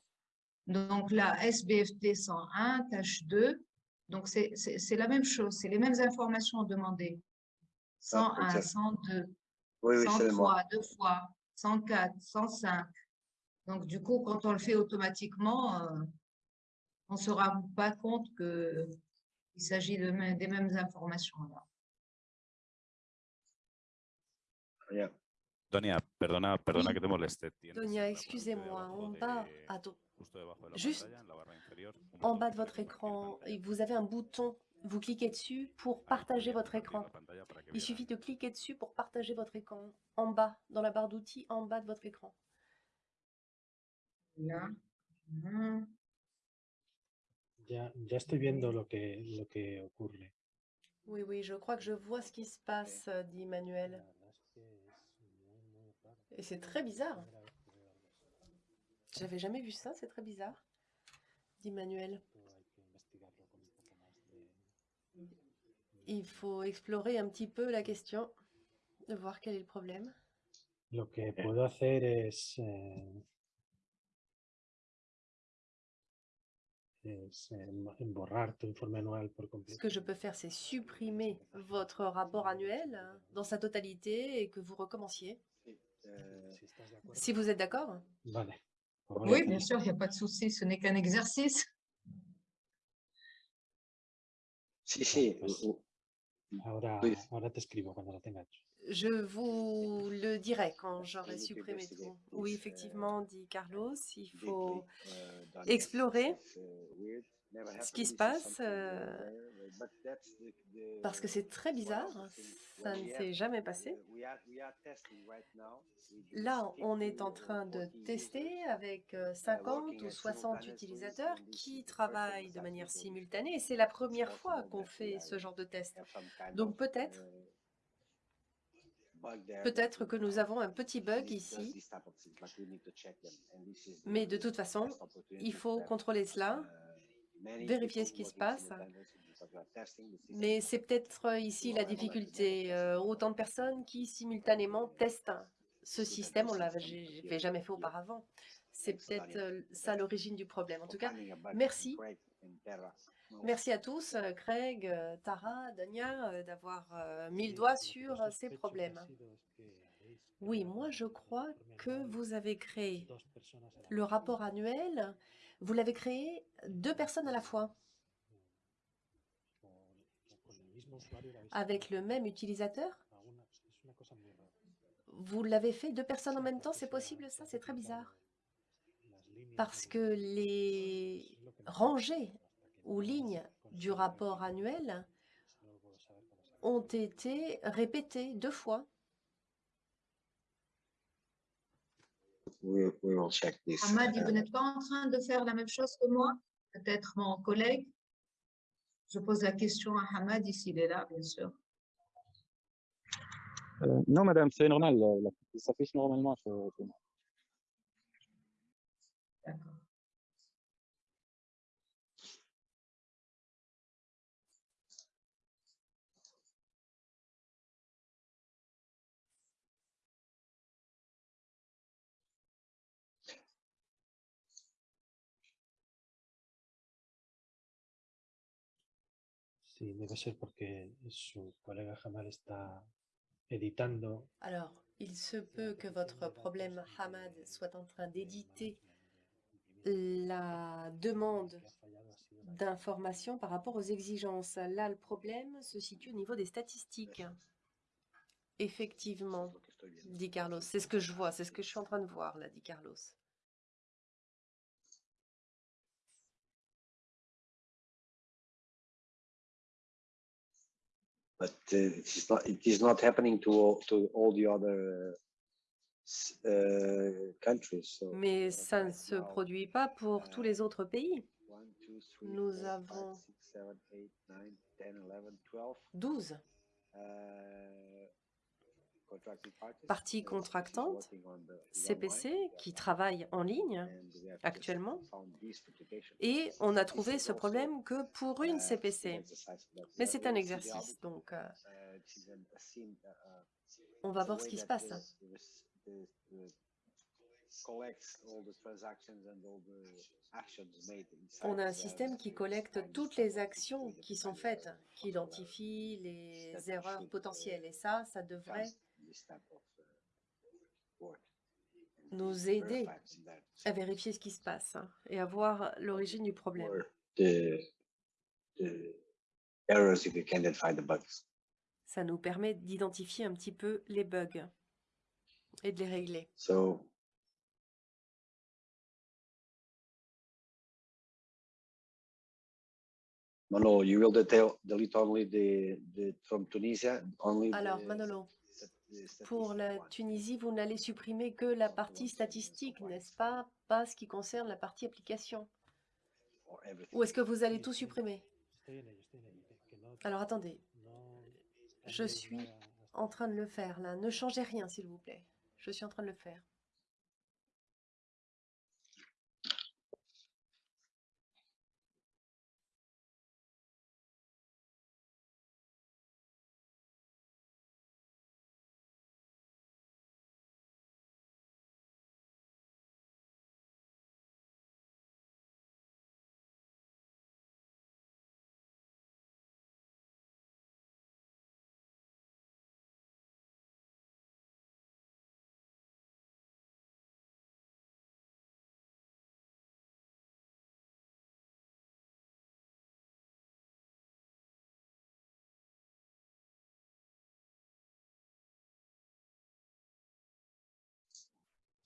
donc là, SBFT 101, tâche 2, Donc, c'est la même chose, c'est les mêmes informations demandées. 101, peut-être. 102, Oui, oui, c'est moi. 103, deux fois, 104, 105. Donc, du coup, quand on le fait automatiquement, euh, on ne se rend pas compte qu'il s'agit de des mêmes informations. là. Yeah. Donia, perdona, perdona que te moleste. ¿Tienes Donia, la excusez-moi, en bas, à juste en bas de votre écran, vous avez un bouton, vous cliquez dessus pour partager votre écran. Il suffit de cliquer dessus pour partager votre écran, en bas, dans la barre d'outils, en bas de votre écran. Là. Ya, ya estoy viendo lo que, lo que ocurre. Oui, oui, je crois que je vois ce qui se passe, euh, dit Manuel. verdad es que es muy, muy raro. Et c'est très bizarre. J'avais jamais vu ça, c'est très bizarre, dit Manuel. Il faut explorer un petit peu la question, de voir quel est le problème. Lo que puedo hacer es, eh, es em- emborrar tu informe anual por Ce que je peux faire, c'est supprimer votre rapport annuel euh, dans sa totalité et que vous recommenciez. Euh, Si vous êtes d'accord Oui, bien sûr, il n'y a pas de souci, ce n'est qu'un exercice. sí, sí. Ahora, ahora te escribo cuando. Je vous le dirai quand j'aurai supprimé tout. Oui, this, uh, effectivement, dit Carlos, il faut uh, done. explorer Uh, ce qui se passe, euh, the- parce que c'est très bizarre, ça ne s'est jamais passé. uh, Là, on 50 est en train de 40 tester avec euh, 50 working ou at 60 simultaneously, utilisateurs qui travaillent de manière simultanée et c'est la première fois qu'on fait ce genre de test. Donc peut-être, uh, peut-être que nous avons un petit bug ici, mais de toute façon, il faut contrôler cela. Vérifier ce qui se passe. Mais c'est peut-être euh, ici la difficulté. euh, autant de personnes qui simultanément testent ce système, on l'a j'ai fait jamais fait auparavant. C'est peut-être euh, ça l'origine du problème. En tout cas, merci. Merci à tous, Craig, Tara, Dania, d'avoir mis le doigt sur ces problèmes. Oui, moi je crois que vous avez créé le rapport annuel, vous l'avez créé deux personnes à la fois, avec le même utilisateur. Vous l'avez fait deux personnes en même temps, c'est possible ça C'est très bizarre. Parce que les rangées ou lignes du rapport annuel ont été répétées deux fois. We, we will check this. Hamadi, vous n'êtes pas en train de faire la même chose que moi? Peut-être mon collègue? Je pose la question à Hamadi s'il est là, bien sûr. Euh, non, madame, c'est normal. Ça s'affiche normalement sur, sur Alors, il se peut que votre problème, Hamad, soit en train d'éditer la demande d'informations par rapport aux exigences. Là, le problème se situe au niveau des statistiques. Effectivement, dit Carlos. C'est ce que je vois, c'est ce que je suis en train de voir, là, dit Carlos. But uh, it is not. It is not happening to all, to all the other uh, uh, countries. So Mais ça ne se produit pas pour tous les autres pays. Nous avons six, seven, eight, nine, 10, 11, 12, 12 uh, contracting the online, CPC qui travaillent en ligne actuellement. Et on a trouvé ce problème que pour une CPC. Mais c'est un exercice, donc euh, Uh, uh, uh, on va voir ce qui se passe. On a un système qui collecte toutes les actions qui sont faites, qui identifie les erreurs potentielles. Et ça, ça devrait nous aider à vérifier ce qui se passe hein, et à voir l'origine du problème. Ça nous permet d'identifier un petit peu les bugs et de les régler. So Manolo, you will detail delete only the the from Tunisia, only Alors, Manolo, pour la Tunisie, vous n'allez supprimer que la partie statistique, n'est-ce pas? Pas ce qui concerne la partie application. Ou est-ce que vous allez tout supprimer? Alors attendez, je suis en train de le faire là. Ne changez rien, s'il vous plaît. Je suis en train de le faire.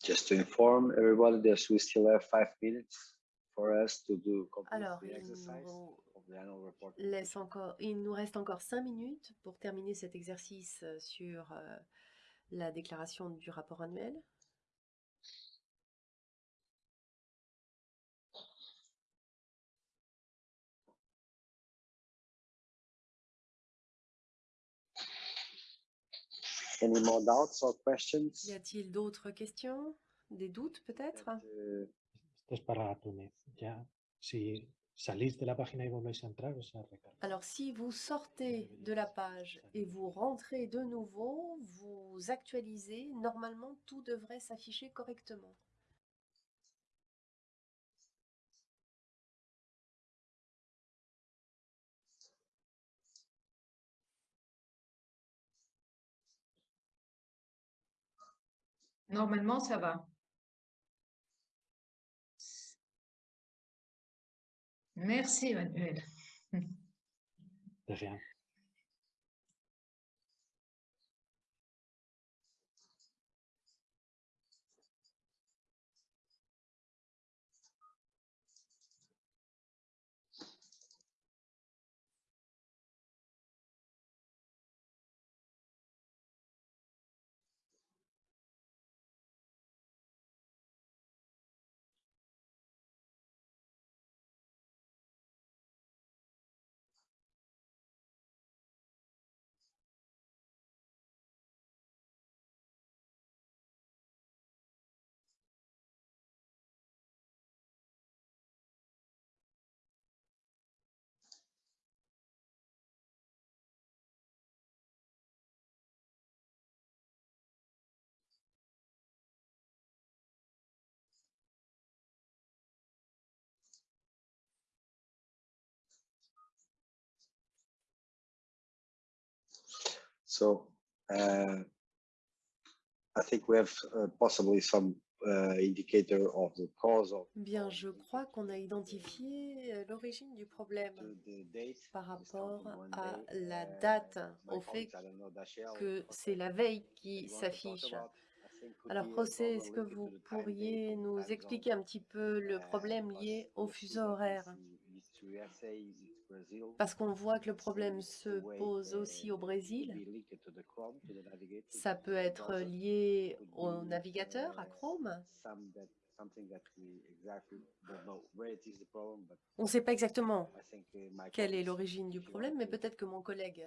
Just to inform everybody that we still have five minutes for us to do complete Alors, the il exercise nous of the annual report. laisse encore, il nous reste encore cinq minutes pour terminer cet exercice euh, sur euh, la déclaration du rapport annuel. Any more doubts or questions? Y a-t-il d'autres questions? Des doutes peut-être? That, uh, Esto es para Túnez. Ya, si salís de la página y volvéis a entrar, o sea, recarga. Alors, si vous sortez de la page et vous rentrez de nouveau, vous actualisez, normalement, tout devrait s'afficher correctement. Normalement, ça va. Merci, Manuel. De rien. So, uh, I think we have uh, possibly some uh, indicator of the cause of Bien, je crois qu'on a identifié euh, l'origine du problème par rapport à la date, au fait que c'est la veille qui s'affiche. Alors, José, est-ce que vous pourriez nous expliquer un petit peu le problème lié au fuseau horaire? Parce qu'on voit que le problème se pose aussi au it Brésil. Ça peut être browser. lié au navigateur, à Chrome. On ne sait pas exactement uh, my quelle est l'origine du problème, mais peut-être que mon collègue.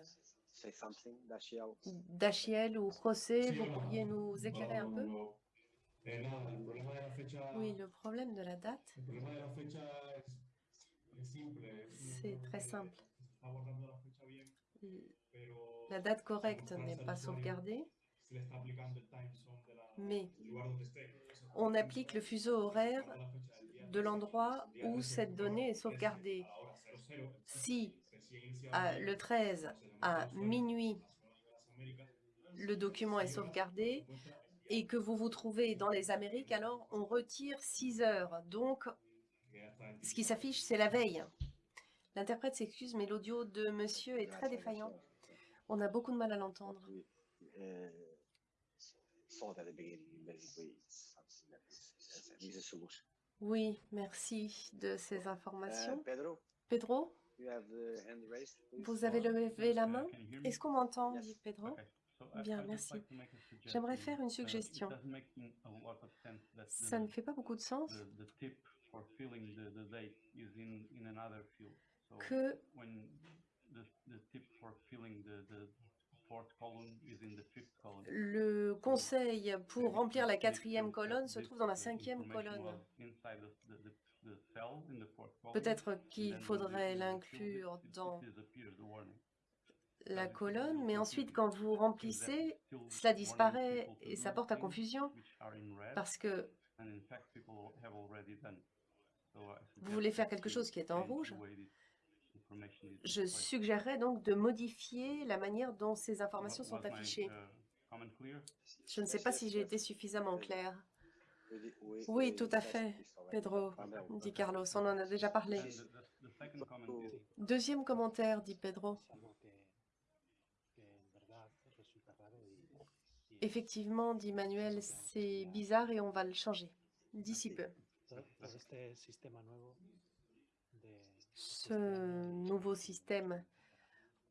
Dachiel ou José, vous pourriez nous éclairer un peu? Eh, Oui, le problème de la date, c'est très que simple. guardando la date correcte n'est pas sauvegardée, mais on applique le fuseau horaire de l'endroit où cette donnée est sauvegardée. Si à- le 13 à minuit, le document est sauvegardé et que vous vous trouvez dans les Amériques, alors on retire 6 heures. Donc, ce qui s'affiche, c'est la veille. L'interprète s'excuse, mais l'audio de monsieur est très défaillant. On a beaucoup de mal à l'entendre. Uh. Oui, merci de ces Uh, informations. Pedro, Pedro, vous avez levé la main? Est-ce qu'on m'entend? Dit Pedro? I- Bien, merci. J'aimerais faire une Uh, suggestion. Ça ne fait pas beaucoup de sens the, the tip for filling the, the date is in, in another field. So que when the, the tip for filling the, the fourth column is in the fifth column. le conseil pour remplir la quatrième colonne se trouve dans la cinquième colonne. Peut-être qu'il faudrait l'inclure dans la colonne, mais ensuite quand vous remplissez, cela disparaît et ça porte à confusion parce que vous voulez faire quelque chose qui est en rouge. Je suggérerais donc de modifier la manière dont ces informations sont affichées. uh, clear? Je ne sais pas si j'ai été suffisamment claire. We- Oui, tout à fait. Pedro, Pamela, dit Carlos, on en a déjà parlé. Is Deuxième commentaire, dit Pedro. Effectivement, dit Manuel, c'est bizarre et on va le changer d'ici peu. Todo, todo este sistema nuevo de Ce nouveau système,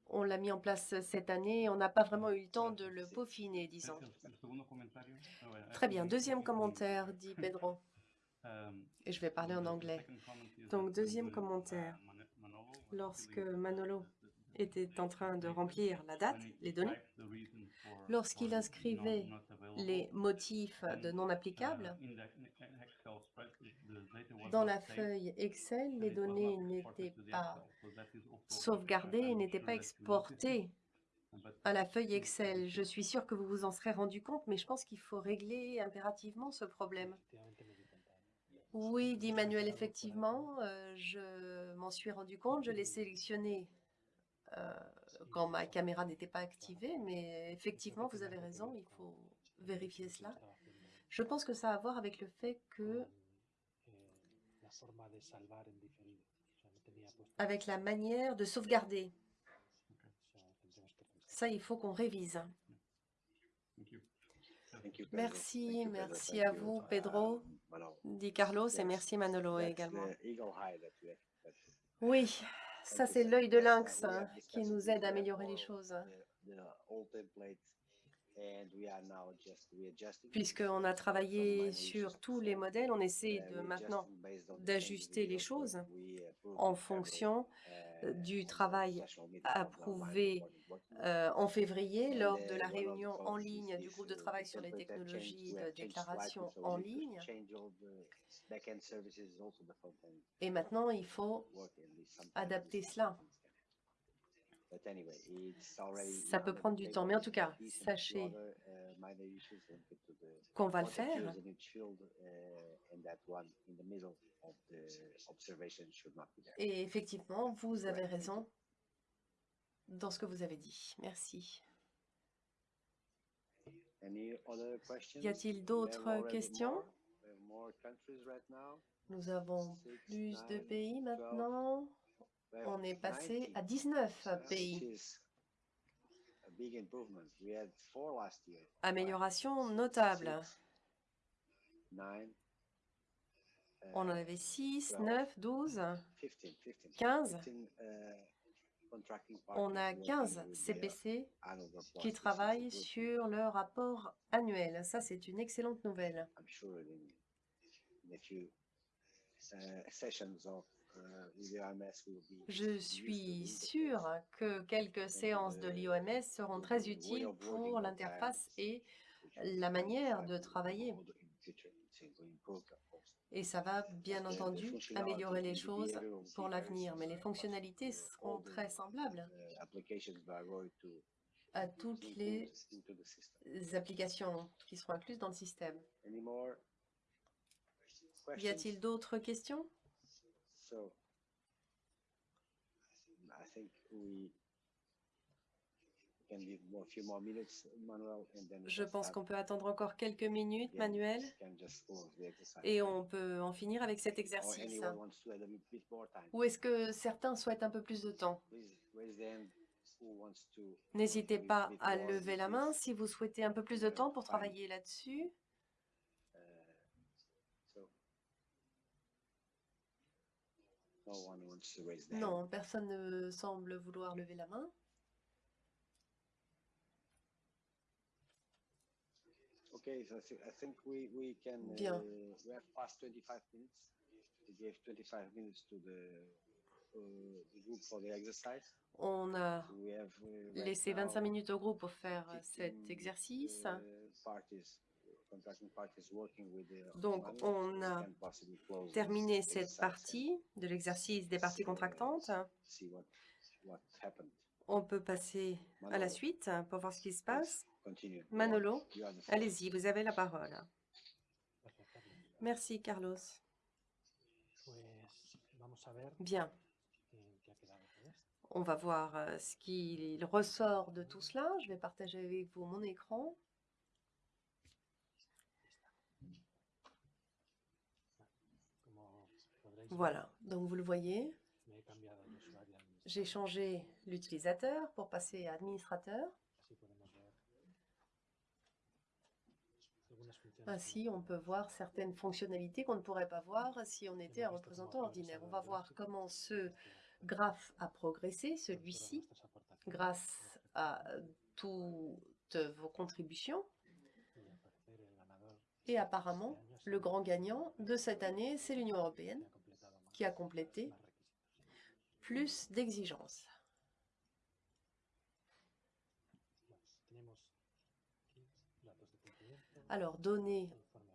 on l'a mis en place cette année et on n'a pas vraiment eu le temps de le peaufiner, disons. I Très bien, deuxième commentaire, dit Pedro. Um, Et je vais parler en anglais. second comment is Donc, deuxième when, commentaire. Mano- Manolo was Lorsque filling Manolo the- the- était en train de remplir la date, when he les données, lorsqu'il inscrivait les motifs de non uh, applicables, dans la feuille Excel, les données n'étaient pas sauvegardées et n'étaient pas exportées à la feuille Excel. Je suis sûre que vous vous en serez rendu compte, mais je pense qu'il faut régler impérativement ce problème. Oui, dit Manuel, effectivement, euh, je m'en suis rendu compte, je l'ai sélectionné euh, quand ma caméra n'était pas activée, mais effectivement, vous avez raison, il faut vérifier cela. Je pense que ça a à voir avec le fait que, tenía puesto avec la manière de sauvegarder, ça, il faut qu'on révise. Merci, merci à vous, Pedro, dit Carlos, et merci Manolo également. Oui, ça c'est l'œil de lynx hein, qui nous aide à améliorer les choses. Puisqu'on a travaillé sur tous les modèles, on essaie de maintenant d'ajuster les choses en fonction uh, du travail approuvé euh, en février lors de la réunion en ligne du groupe de travail sur les technologies de slightly, déclaration en ligne. Et maintenant, il faut adapter cela. things can happen. But anyway, it's already Ça peut prendre du temps, mais en tout cas, sachez uh, qu'on va le faire. uh. Et effectivement, vous avez raison dans ce que vous avez dit. Merci. Y a-t-il d'autres questions? now. Nous avons plus de pays 12. maintenant. On est passé 19, à 19 uh, which pays. Amélioration notable. uh, On en avait 6, 12, 9, 12. 15, 15, 15. 15, uh, contracting On a partners working 15 with their CPC qui travaillent sur le rapport annuel. Ça, c'est une excellente nouvelle. Uh, uh, be Je suis sûre interface, que quelques séances de l'IOMS seront très utiles pour l'interface et la manière de travailler. Et ça va bien entendu améliorer les choses pour very l'avenir, mais les fonctionnalités seront très semblables. uh, à toutes les applications qui seront incluses dans le système. Y a-t-il d'autres questions? So, I think we can give more, few more minutes, Manuel, and then we Je pense qu'on peut attendre encore quelques minutes, Manuel, et on peut en finir avec cet exercice. Ou est-ce que certains souhaitent un peu plus de temps? N'hésitez pas à lever la main si vous souhaitez un peu plus de temps pour travailler là-dessus. uh, So. No one wants to raise their hand. Non, personne ne semble vouloir lever la main. Okay, so I thi- I think we, we can, Bien. uh, we have past 25 minutes. We gave 25 minutes to the, uh, the group for the exercise. On a uh, laissé 25 now minutes au groupe pour faire 15, cet exercice. Donc, on a terminé cette partie de l'exercice des parties contractantes. On peut passer à la suite pour voir ce qui se passe. Manolo, allez-y, vous avez la parole. Merci, Carlos. Bien, on va voir euh, ce qu'il ressort de tout cela. Je vais partager avec vous mon écran. Como podréis ver, Voilà, donc vous le voyez, j'ai changé l'utilisateur pour passer à administrateur. Ainsi, on peut voir certaines fonctionnalités qu'on ne pourrait pas voir si on était un représentant ordinaire. On va voir comment ce graphe a progressé, celui-ci, grâce à toutes vos contributions. Et apparemment, le grand gagnant de cette année, c'est l'Union européenne qui a complété plus d'exigences. Alors, données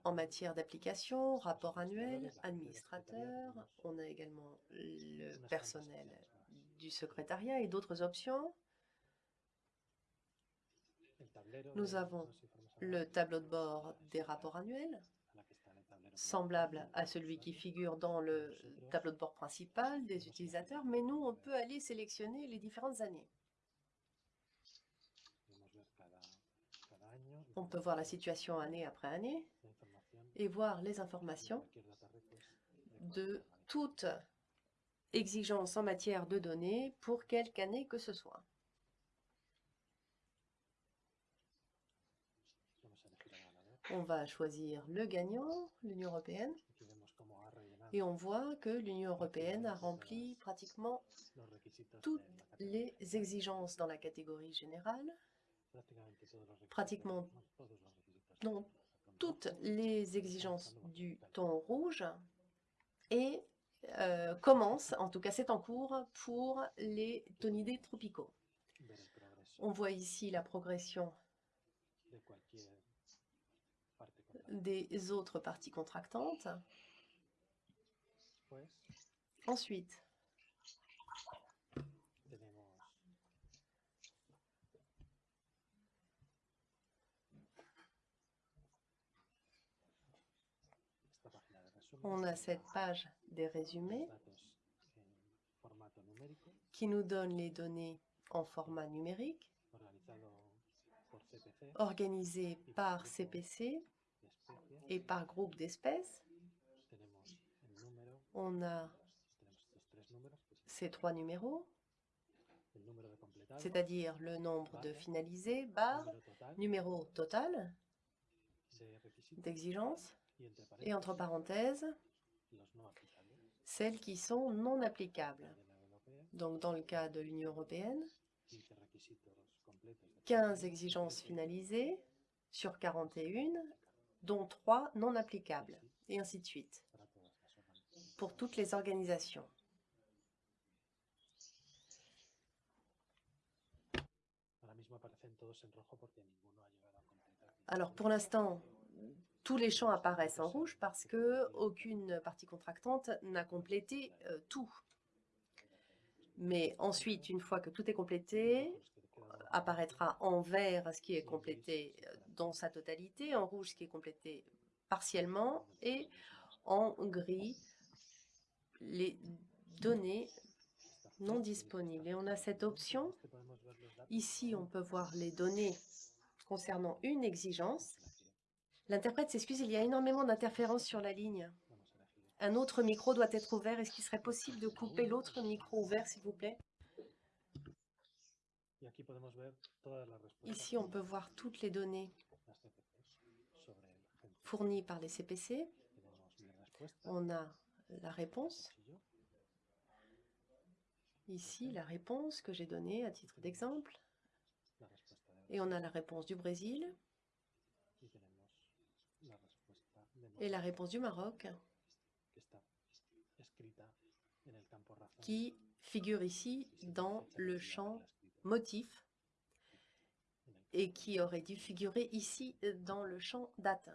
en matière d'application, rapport annuel, administrateur, on a également le personnel du secrétariat et d'autres options. Nous avons Le tableau de bord des rapports annuels, a la que está en el tablero semblable à celui qui figure dans le tableau de bord principal des utilisateurs, mais nous, on peut aller sélectionner les différentes années. On peut voir la situation année après année et voir les informations de toute exigence en matière de données pour quelque année que ce soit. Vamos a elegir al ganador. On va choisir le gagnant, l'Union européenne, et on voit que l'Union européenne a rempli pratiquement toutes les exigences dans la catégorie générale, pratiquement ratón toutes les exigences du thon rouge et euh, commence, en tout cas c'est en cours, pour les tonidés tropicaux. On voit ici la progression de cualquier parte contractante. Des autres parties contractantes. Ensuite, on a cette page des résumés qui nous donne les données en format numérique organisées par CPC. Et par groupe d'espèces. On a ces trois numéros, c'est-à-dire le nombre de finalisés, barre, numéro total d'exigence et entre parenthèses, celles qui sont non applicables. Donc dans le cas de l'Union européenne, 15 requisitos completos de 15 exigences finalisées sur 41, dont 3 non applicables, et ainsi de suite, pour toutes les organisations. Alors pour l'instant, tous les champs apparaissent en rouge parce que aucune partie contractante n'a complété euh, tout. Mais ensuite, une fois que tout est complété, quedan apparaîtra en vert ce qui est complété euh, dans sa totalité, en rouge ce qui est complété partiellement et en gris les données non disponibles. Et on a cette option. Ici, on peut voir les données concernant une exigence. L'interprète s'excuse, il y a énormément d'interférences sur la ligne. Un autre micro doit être ouvert. Est-ce qu'il serait possible de couper l'autre micro ouvert, s'il vous plaît? Ici, on peut voir toutes les données fournies par les CPC. On a la réponse. Ici, la réponse que j'ai donnée à titre d'exemple. Et on a la réponse du Brésil. Et la réponse du Maroc qui figure ici dans le champ motif et qui aurait dû figurer ici dans le champ date.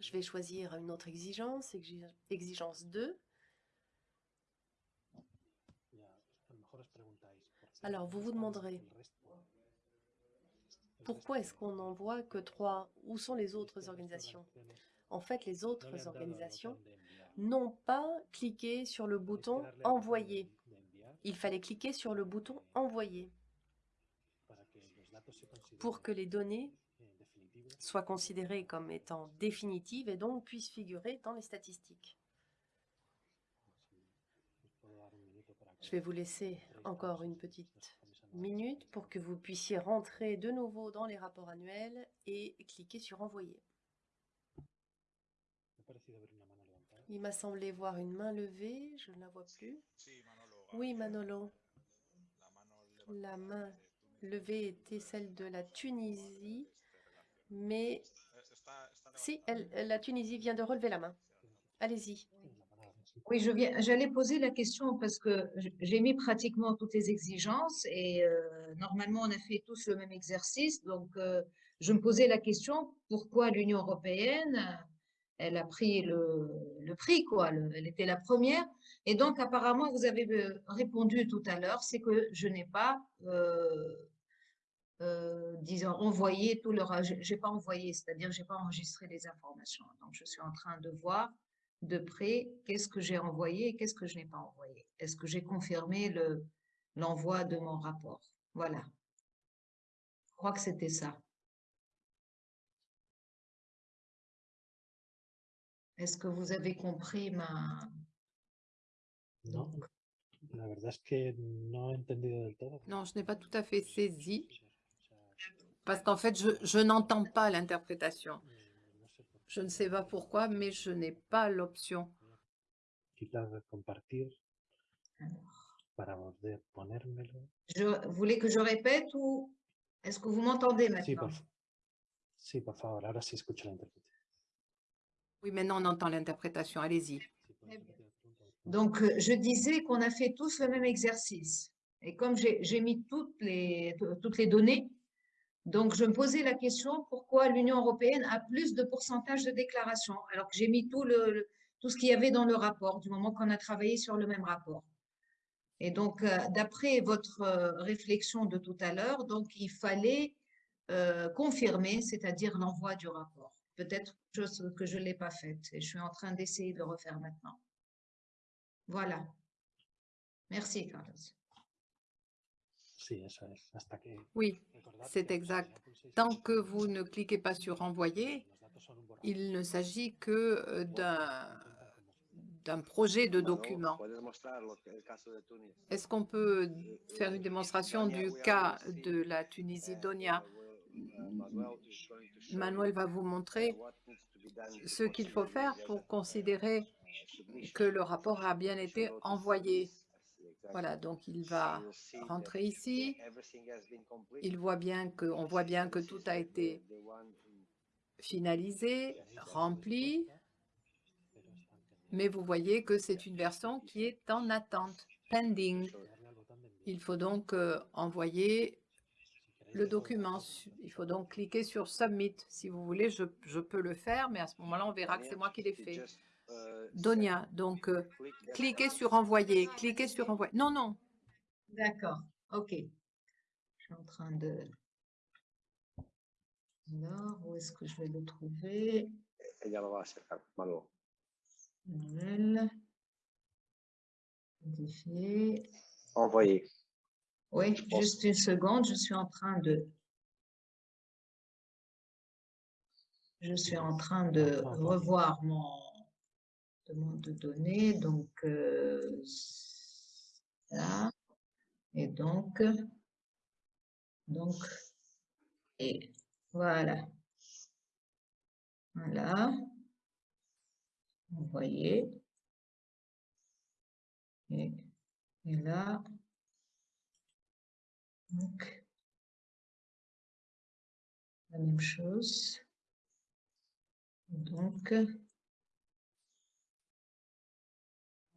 Je vais choisir une autre exigence, exigence 2. Alors, vous vous demanderez, pourquoi est-ce qu'on n'en voit que trois? Où sont les autres organisations? En fait, les autres organisations n'ont pas cliqué sur le bouton « Envoyer ». Il fallait cliquer sur le bouton « Envoyer » pour que les données soient considérées comme étant définitives et donc puissent figurer dans les statistiques. Je vais vous laisser encore une petite minute pour que vous puissiez rentrer de nouveau dans les rapports annuels et cliquer sur « Envoyer ». Il m'a semblé voir une main levée, je ne la vois plus. Oui, Manolo. La main levée était celle de la Tunisie, mais si, la Tunisie vient de relever la main. Allez-y. Oui, je viens, j'allais poser la question parce que j'ai mis pratiquement toutes les exigences et euh, normalement on a fait tous le même exercice. Donc, euh, je me posais la question pourquoi l'Union européenne elle a pris le, prix, quoi. elle était la première. Et donc, apparemment, vous avez euh, répondu tout à l'heure, c'est que je n'ai pas, euh, euh, disons, envoyé tout leur... J'ai pas envoyé, c'est-à-dire j'ai pas enregistré les informations. Donc, je suis en train de voir de près qu'est-ce que j'ai envoyé et qu'est-ce que je n'ai pas envoyé. Est-ce que j'ai confirmé l'envoi de mon rapport? Voilà. Je crois que c'était ça. Est-ce que vous avez compris ma... Non, la verdad es que no he entendido del todo. Non, je n'ai pas tout à fait saisi, parce qu'en fait, je, je n'entends pas l'interprétation. Je ne sais pas pourquoi, mais je n'ai pas l'option. Je voulais que je répète ou est-ce que vous m'entendez maintenant? por favor, ahora. Oui, maintenant on entend l'interprétation. Allez-y. Donc, euh, je disais qu'on a fait tous le même exercice. Et comme j'ai mis toutes les, toutes les données, donc je me posais la question pourquoi l'Union européenne a plus de pourcentage de déclarations, alors que j'ai mis tout, ce qu'il y avait dans le rapport, du moment qu'on a travaillé sur le même rapport. Et donc, euh, d'après votre euh, réflexion de tout à l'heure, donc il fallait confirmer, c'est-à-dire l'envoi du rapport peut-être que je ne l'ai pas faite et je suis en train d'essayer de refaire maintenant. Voilà. Merci, Carlos. Oui, c'est exact. Tant que vous ne cliquez pas sur « Envoyer », il ne s'agit que euh, d'un projet de document. Est-ce qu'on peut faire une démonstration du cas de la Tunisie, Donia? Manuel va vous montrer ce qu'il faut faire pour considérer que le rapport a bien été envoyé. Voilà, donc il va rentrer ici. Il voit bien que, on voit bien que tout a été finalisé, rempli, mais vous voyez que c'est une version qui est en attente, pending. Il faut donc euh, envoyer le document. Il faut donc cliquer sur Submit. Si vous voulez, je, je peux le faire, mais à ce moment-là, on verra que c'est moi qui l'ai fait. Donia, donc euh, cliquez sur Envoyer, cliquez sur Envoyer. Non, non. D'accord, ok. Je suis en train de... Alors, où est-ce que je vais le trouver. Envoyer. Oui, juste une seconde, je suis en train de... Je suis en train de revoir mon de données, donc euh, ça, et donc, donc, et voilà. Voilà. Envoyer. Et, et là, donc, la même chose. Donc,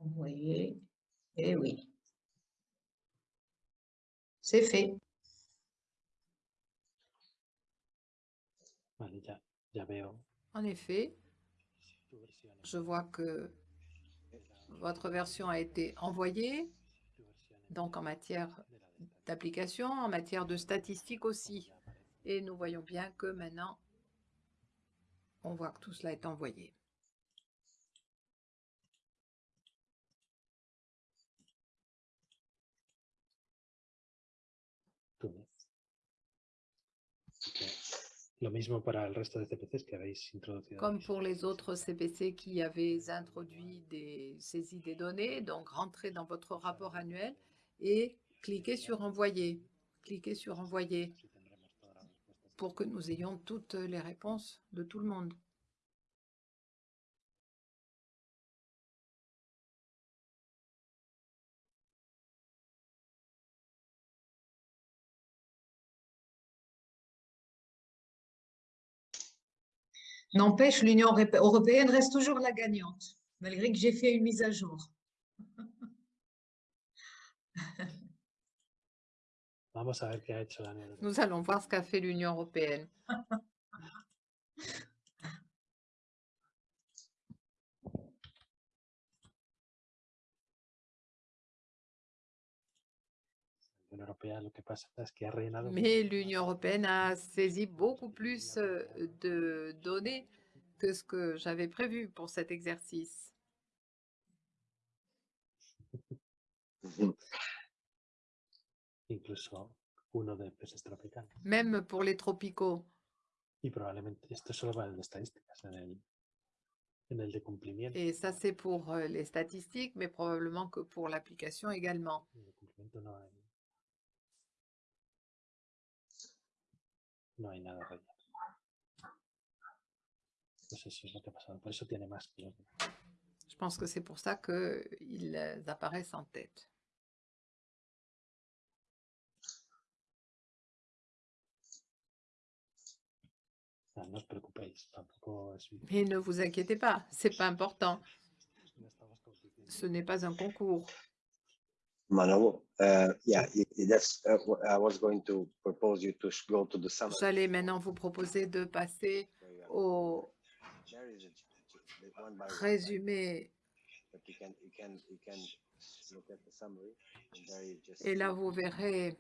envoyer. Et oui. C'est fait. En effet, je vois que votre version a été envoyée, donc en matière d'application, en matière de statistiques aussi. Et nous voyons bien que maintenant, on voit que tout cela est envoyé. Túnez. Así que Lo mismo para el resto de CPCs que habéis introducido. Comme pour les autres CPC qui avaient introduit des saisies des données, donc rentrez dans votre rapport annuel et cliquez sur Envoyer. Cliquez sur Envoyer pour que nous ayons toutes les réponses de tout le monde. N'empêche, l'Union europé- européenne reste toujours la gagnante, malgré que j'ai fait une mise à jour. Vamos a ver qué ha hecho la Unión Europea. Nous allons voir ce qu'a fait l'Union européenne. La Unión Europea lo que pasa es que ha rellenado Mais l'Union européenne a saisi beaucoup plus de données que ce que j'avais prévu pour cet exercice. Ujú. incluso uno de peces tropicales. Même pour les tropicaux. Y probablemente esto solo va en estadísticas, en el, en el de cumplimiento. Et ça, c'est pour les statistiques, mais probablement que pour l'application également. En el cumplimiento no hay, no hay nada relleno. Pues eso es lo que ha pasado. Por eso tiene más que los demás. Je pense que c'est pour ça qu'ils apparaissent en tête. Ah, Mais ne vous inquiétez pas, c'est pas important. Ce n'est pas un concours. J'allais maintenant vous proposer de passer au résumé. Et là, vous verrez,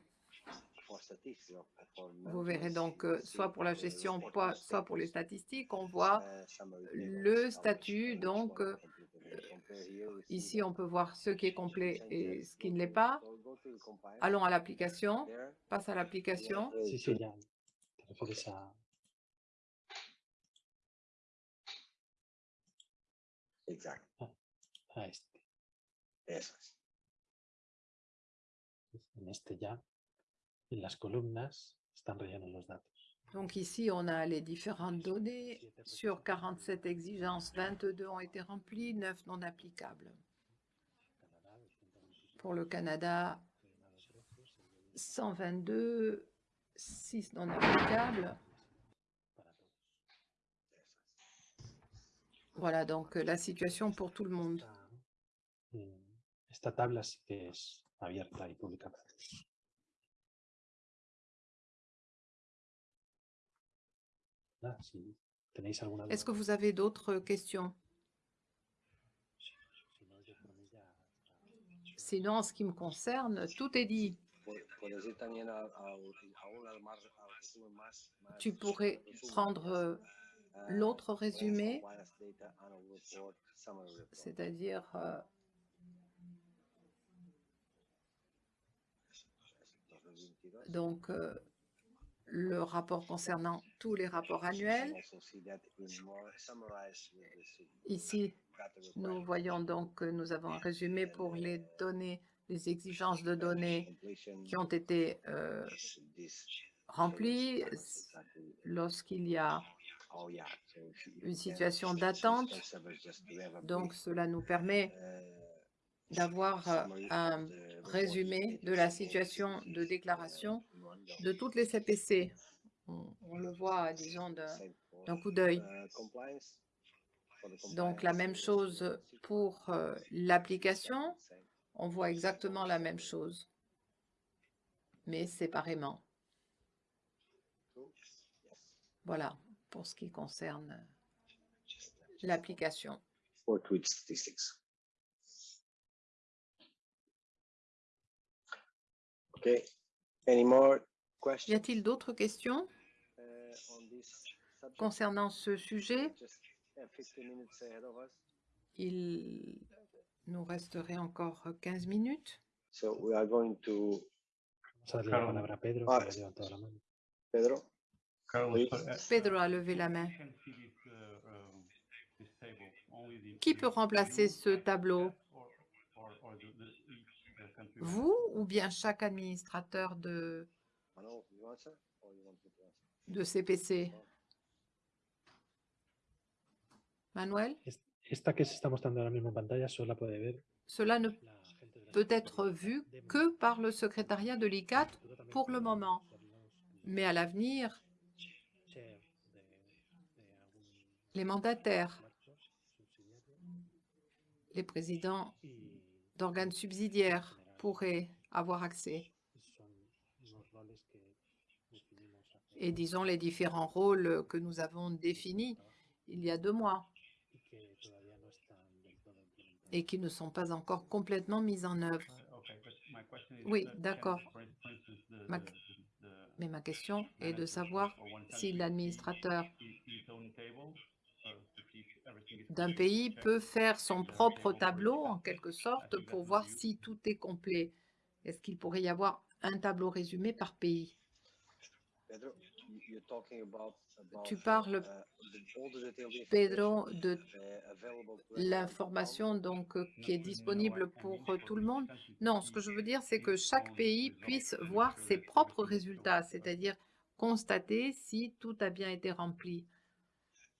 vous verrez donc euh, soit pour la gestion, soit pour les statistiques, on voit uh, le statut, donc, Ici, on peut voir ce qui est complet et ce qui go ne l'est pas. go- go to the compile, Allons à l'application. Passe à l'application. Exact, a este. eso es. En este ya, en las columnas, están rellenos los datos. Donc ici, on a les différentes données. Sur 47 exigences, 22 ont été remplies, 9 non applicables. Canadá, 227, Pour le Canada, rellenados derechos, el de 122, 6 non applicables. Voilà donc euh, la situation pour tout le monde. Esta, mm, esta tabla sí que es abierta y pública Nada, si tenéis alguna duda, Est-ce que vous avez d'autres questions? Está dicho. Sinon, en ce qui me concerne, tout est dit. Tu pourrais prendre euh, l'autre résumé, c'est-à-dire euh, donc euh, le rapport concernant tous les rapports annuels. Ici, nous voyons donc que nous avons un résumé pour les données, les exigences de données qui ont été euh, remplies lorsqu'il y a une situation d'attente. Donc, cela nous permet d'avoir un résumé de la situation de déclaration de toutes les CPC. On, le voit, disons, d'un coup d'œil. Donc, la même chose pour euh, l'application. On voit exactement la même chose, mais séparément. Voilà, pour ce qui concerne l'application. tweet statistics. Okay, any more Y questions a-t-il d'autres questions? Uh, on this subject? concernant ce sujet Just 15 minutes ahead of us. Il nous resterait encore 15 minutes. So we are going to, Pedro, Ah. Pedro, uh, Pedro a levé la main. uh, um, Qui peut remplacer ce tableau? Vous ou bien chaque administrateur de, Manuel, to answer? de CPC Manuel? Es- Esta que se está mostrando ahora mismo en pantalla solo la puede ver? Cela ne peut être vu que par le secrétariat de l'ICAT pour le moment. Mais à l'avenir, les mandataires, les présidents d'organes subsidiaires pourraient avoir accès. Et disons les différents rôles que nous avons définis il y a deux mois et qui ne sont pas encore complètement mis en œuvre. Uh, is, Oui, uh, d'accord. Ma- Mais ma question est de savoir si l'administrateur d'un pays peut faire son propre table tableau, en quelque sorte, pour voir si tout est complet. Est-ce qu'il pourrait y avoir un tableau résumé par pays? Tu parles, Pedro, de l'information donc euh, qui est disponible pour euh, tout le monde? Non, ce que je veux dire, c'est que chaque pays puisse voir ses propres résultats, c'est-à-dire constater si tout a bien été rempli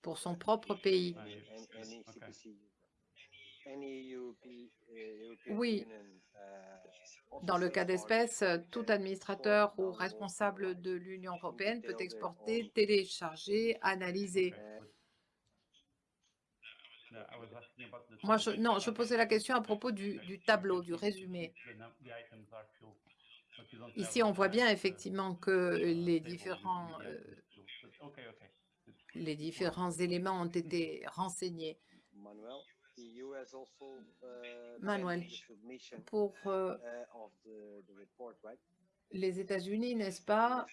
pour son propre pays. Uh, Oui. Union, uh, Dans le cas d'espèce, uh, tout can administrateur export, ou download, responsable analyze. de l'Union européenne peut exporter, télécharger, analyser. The Moi, je, non, je posais la question à propos du, tableau, du see résumé. Ici, on voit uh, bien effectivement que the les différents, euh, les différents éléments ont été renseignés. Manuel, uh, Pour euh, uh, right? les États-Unis, n'est-ce pas,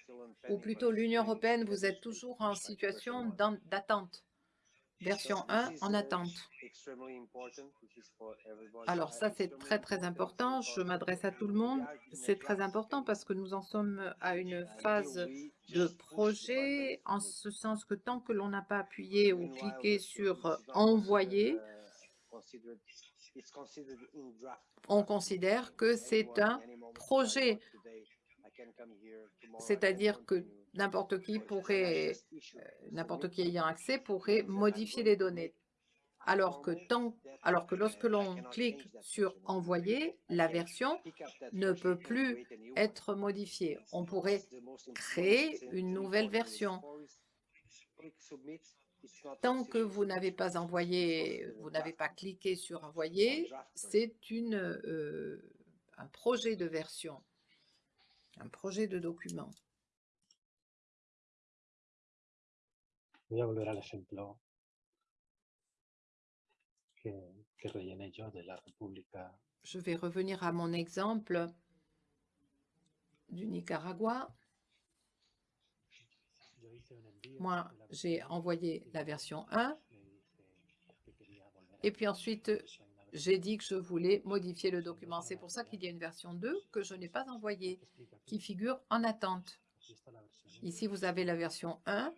ou plutôt l'Union européenne, vous êtes toujours en situation d'attente. Version So 1 this is, en uh, attente. Alors ça, c'est très très important. Je m'adresse à tout le monde. C'est très important parce que nous en sommes à une phase de projet, en ce sens que tant que l'on n'a pas appuyé ou cliqué sur euh, envoyer, uh, on considère que c'est un projet. C'est-à-dire que n'importe qui pourrait, euh, n'importe qui ayant accès pourrait modifier les données. Alors que, tant, alors que lorsque l'on clique sur envoyer, la version ne peut plus être modifiée. On pourrait créer une nouvelle version. Tant que vous n'avez pas envoyé, vous n'avez pas cliqué sur envoyer, c'est une, euh, un projet de version, un projet de document. Voy a volver al ejemplo que, que rellené yo de la República Je vais revenir à mon exemple du Nicaragua. Moi, j'ai envoyé la version 1 et puis ensuite, j'ai dit que je voulais modifier le document. C'est pour ça qu'il y a une version 2 que je n'ai pas envoyée, qui figure en attente. Ici, vous avez la version 1.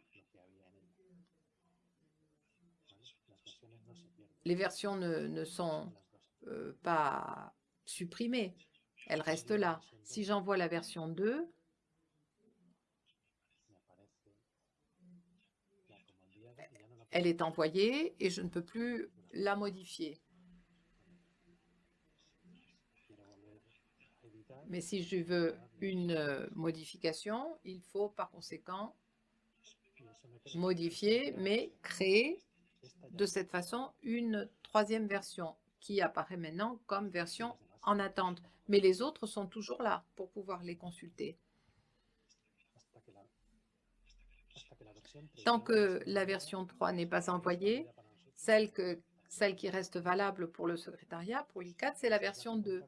Les versions ne, sont euh, pas supprimées, elles restent là. Si j'envoie la version 2, elle est envoyée et je ne peux plus la modifier. Mais si je veux une euh, modification, il faut par conséquent modifier, mais créer de cette façon une troisième version qui apparaît maintenant comme version en attente. Mais les autres sont toujours là pour pouvoir les consulter. Tant que la version 3 n'est pas envoyée, celle, qui reste valable pour le secrétariat, pour l'ICAT, c'est la version 2.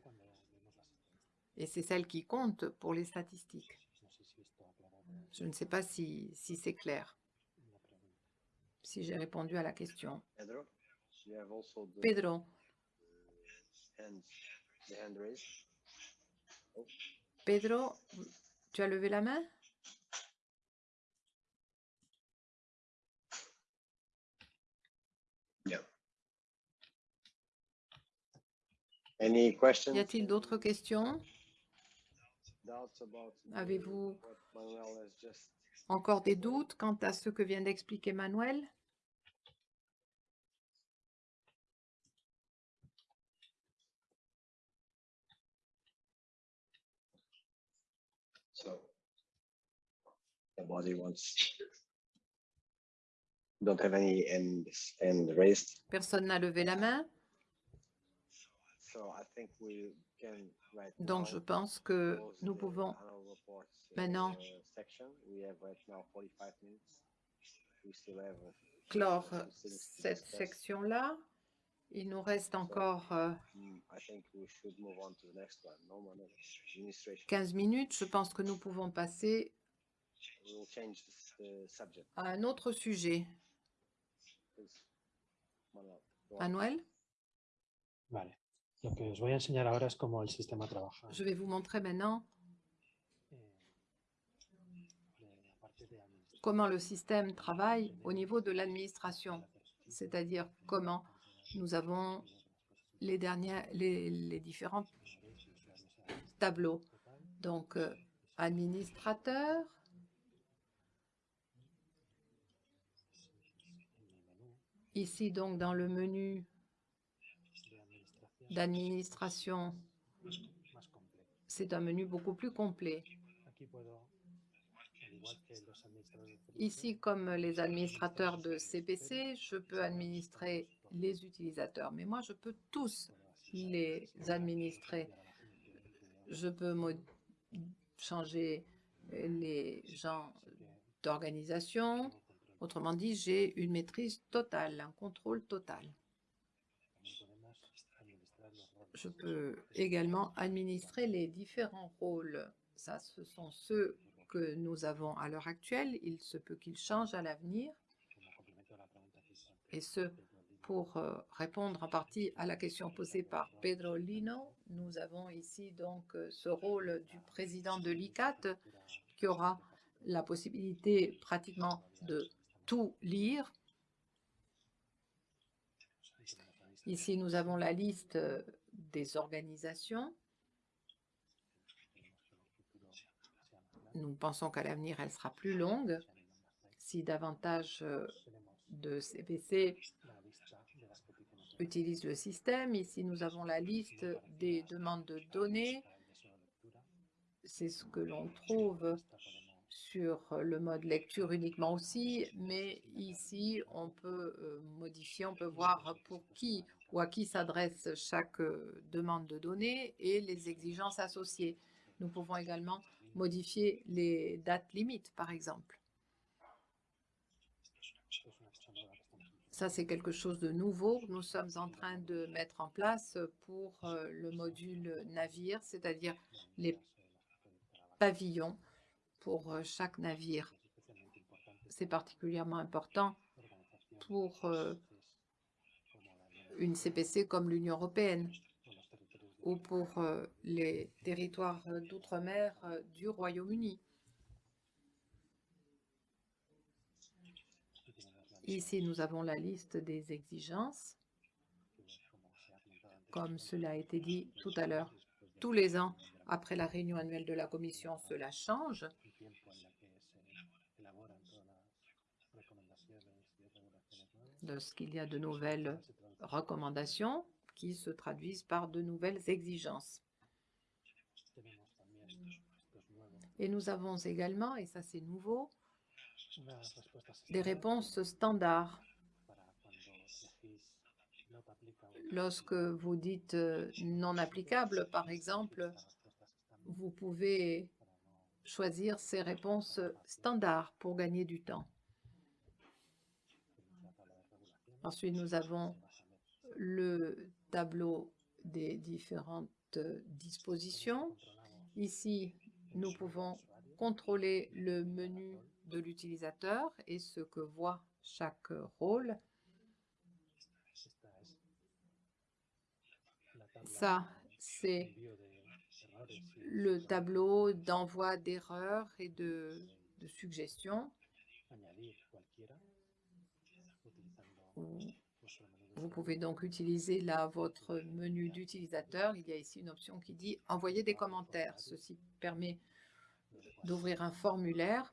Et c'est celle qui compte pour les statistiques. Je ne sais pas si, si c'est clair, si j'ai répondu à la question. Pedro, Pedro, tu as levé la main? Any questions? Y a-t-il d'autres questions? Avez-vous encore des doutes quant à ce que vient d'expliquer Manuel? Personne n'a levé la main, donc je pense que nous the pouvons uh, maintenant section. We have right now 45 minutes. We still have a few clore cette section-là. Il nous reste encore euh, Mm, I think we should move on to the next one. No Manuel, administration. 15 minutes. Je pense que nous pouvons passer à un autre sujet. Manuel, Vale. Que je vais vous montrer maintenant comment le système travaille au niveau de l'administration, c'est-à-dire comment nous avons les, les, différents tableaux. Donc, euh, administrateur, ici donc dans le menu d'administration, c'est un menu beaucoup plus complet. Ici, comme les administrateurs de CPC, je peux administrer les utilisateurs, mais moi, je peux tous les administrer. Je peux changer les gens d'organisation. Autrement dit, j'ai une maîtrise totale, un contrôle total. Je peux également administrer les différents rôles. Ça, ce sont ceux que nous avons à l'heure actuelle. Il se peut qu'ils changent à l'avenir. Et ce, pour euh, répondre en partie à la question posée par Pedro Lino, nous avons ici donc euh, ce rôle du président de l'ICAT qui aura la possibilité pratiquement de tout lire. Ici, nous avons la liste euh, des organisations. Nous pensons qu'à l'avenir, elle sera plus longue si davantage euh, de CPC utilisent le système. Ici, nous avons la liste des demandes de données. C'est ce que l'on trouve sur le mode lecture uniquement aussi, mais ici, on peut euh, modifier, on peut voir pour qui ou à qui s'adresse chaque euh, demande de données et les exigences associées. Nous pouvons également modifier les dates limites, par exemple. Ça, c'est quelque chose de nouveau nous sommes en train de mettre en place pour euh, le module navire, c'est-à-dire les pavillons pour euh, chaque navire. C'est particulièrement important pour une CPC comme l'Union européenne ou pour euh, les territoires euh, d'outre-mer euh, du Royaume-Uni. Ici, nous avons la liste des exigences. Comme cela a été dit tout à l'heure, tous les ans, après la réunion annuelle de la Commission, cela change. Lorsqu'il y a de nouvelles recommandations qui se traduisent par de nouvelles exigences. Et nous avons également, et ça c'est nouveau, des réponses standards. Lorsque vous dites euh, non applicable, par exemple, vous pouvez choisir ces réponses standards pour gagner du temps. Ensuite, nous avons le tableau des différentes dispositions. Ici, nous pouvons contrôler le menu de l'utilisateur et ce que voit chaque rôle. Ça, c'est le tableau d'envoi d'erreurs et de, suggestions. Vous pouvez donc utiliser là votre menu d'utilisateur. Il y a ici une option qui dit « Envoyer des commentaires ». Ceci permet d'ouvrir un formulaire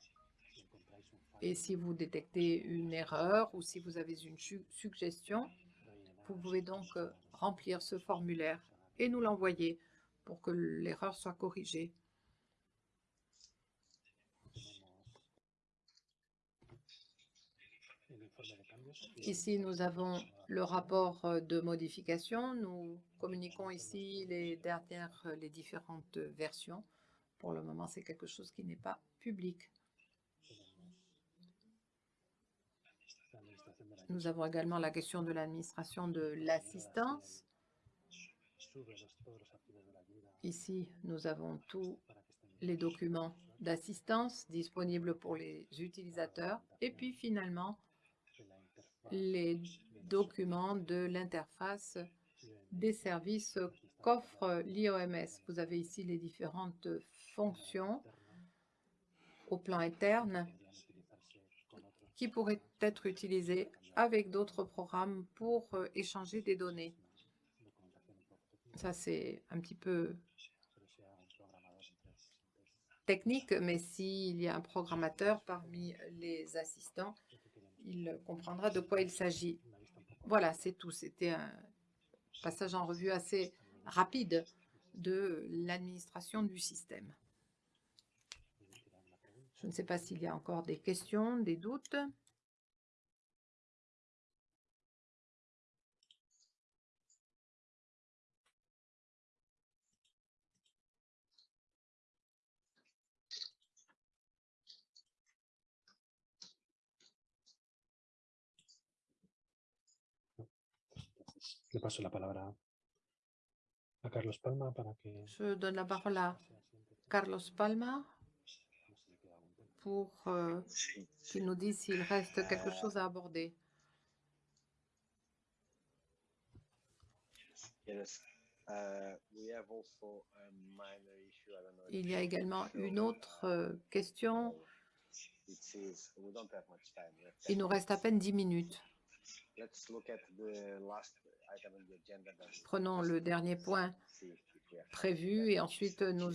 et si vous détectez une erreur ou si vous avez une suggestion, vous pouvez donc euh, remplir ce formulaire et nous l'envoyer pour que l'erreur soit corrigée. Ici, nous avons le rapport de modification. Nous communiquons ici les dernières, les différentes versions. Pour le moment, c'est quelque chose qui n'est pas public. Nous avons également la question de l'administration de l'assistance. Ici, nous avons tous les documents d'assistance disponibles pour les utilisateurs. Et puis finalement, les documents de l'interface des services qu'offre l'IOMS. Vous avez ici les différentes fonctions au plan interne qui pourraient être utilisées avec d'autres programmes pour euh, échanger des données. Ça, c'est un petit peu technique, mais s'il y a un programmateur parmi les assistants, il comprendra de quoi il s'agit. Voilà, c'est tout. C'était un passage en revue assez rapide de l'administration du système. Je ne sais pas s'il y a encore des questions, des doutes. Le paso la palabra a Carlos Palma para que... Je donne la parole à Carlos Palma pour euh, qu'il nous dise s'il reste quelque chose à aborder. Il y a également une autre euh, question. Il nous reste à peine dix minutes. Prenons le dernier point prévu et ensuite nous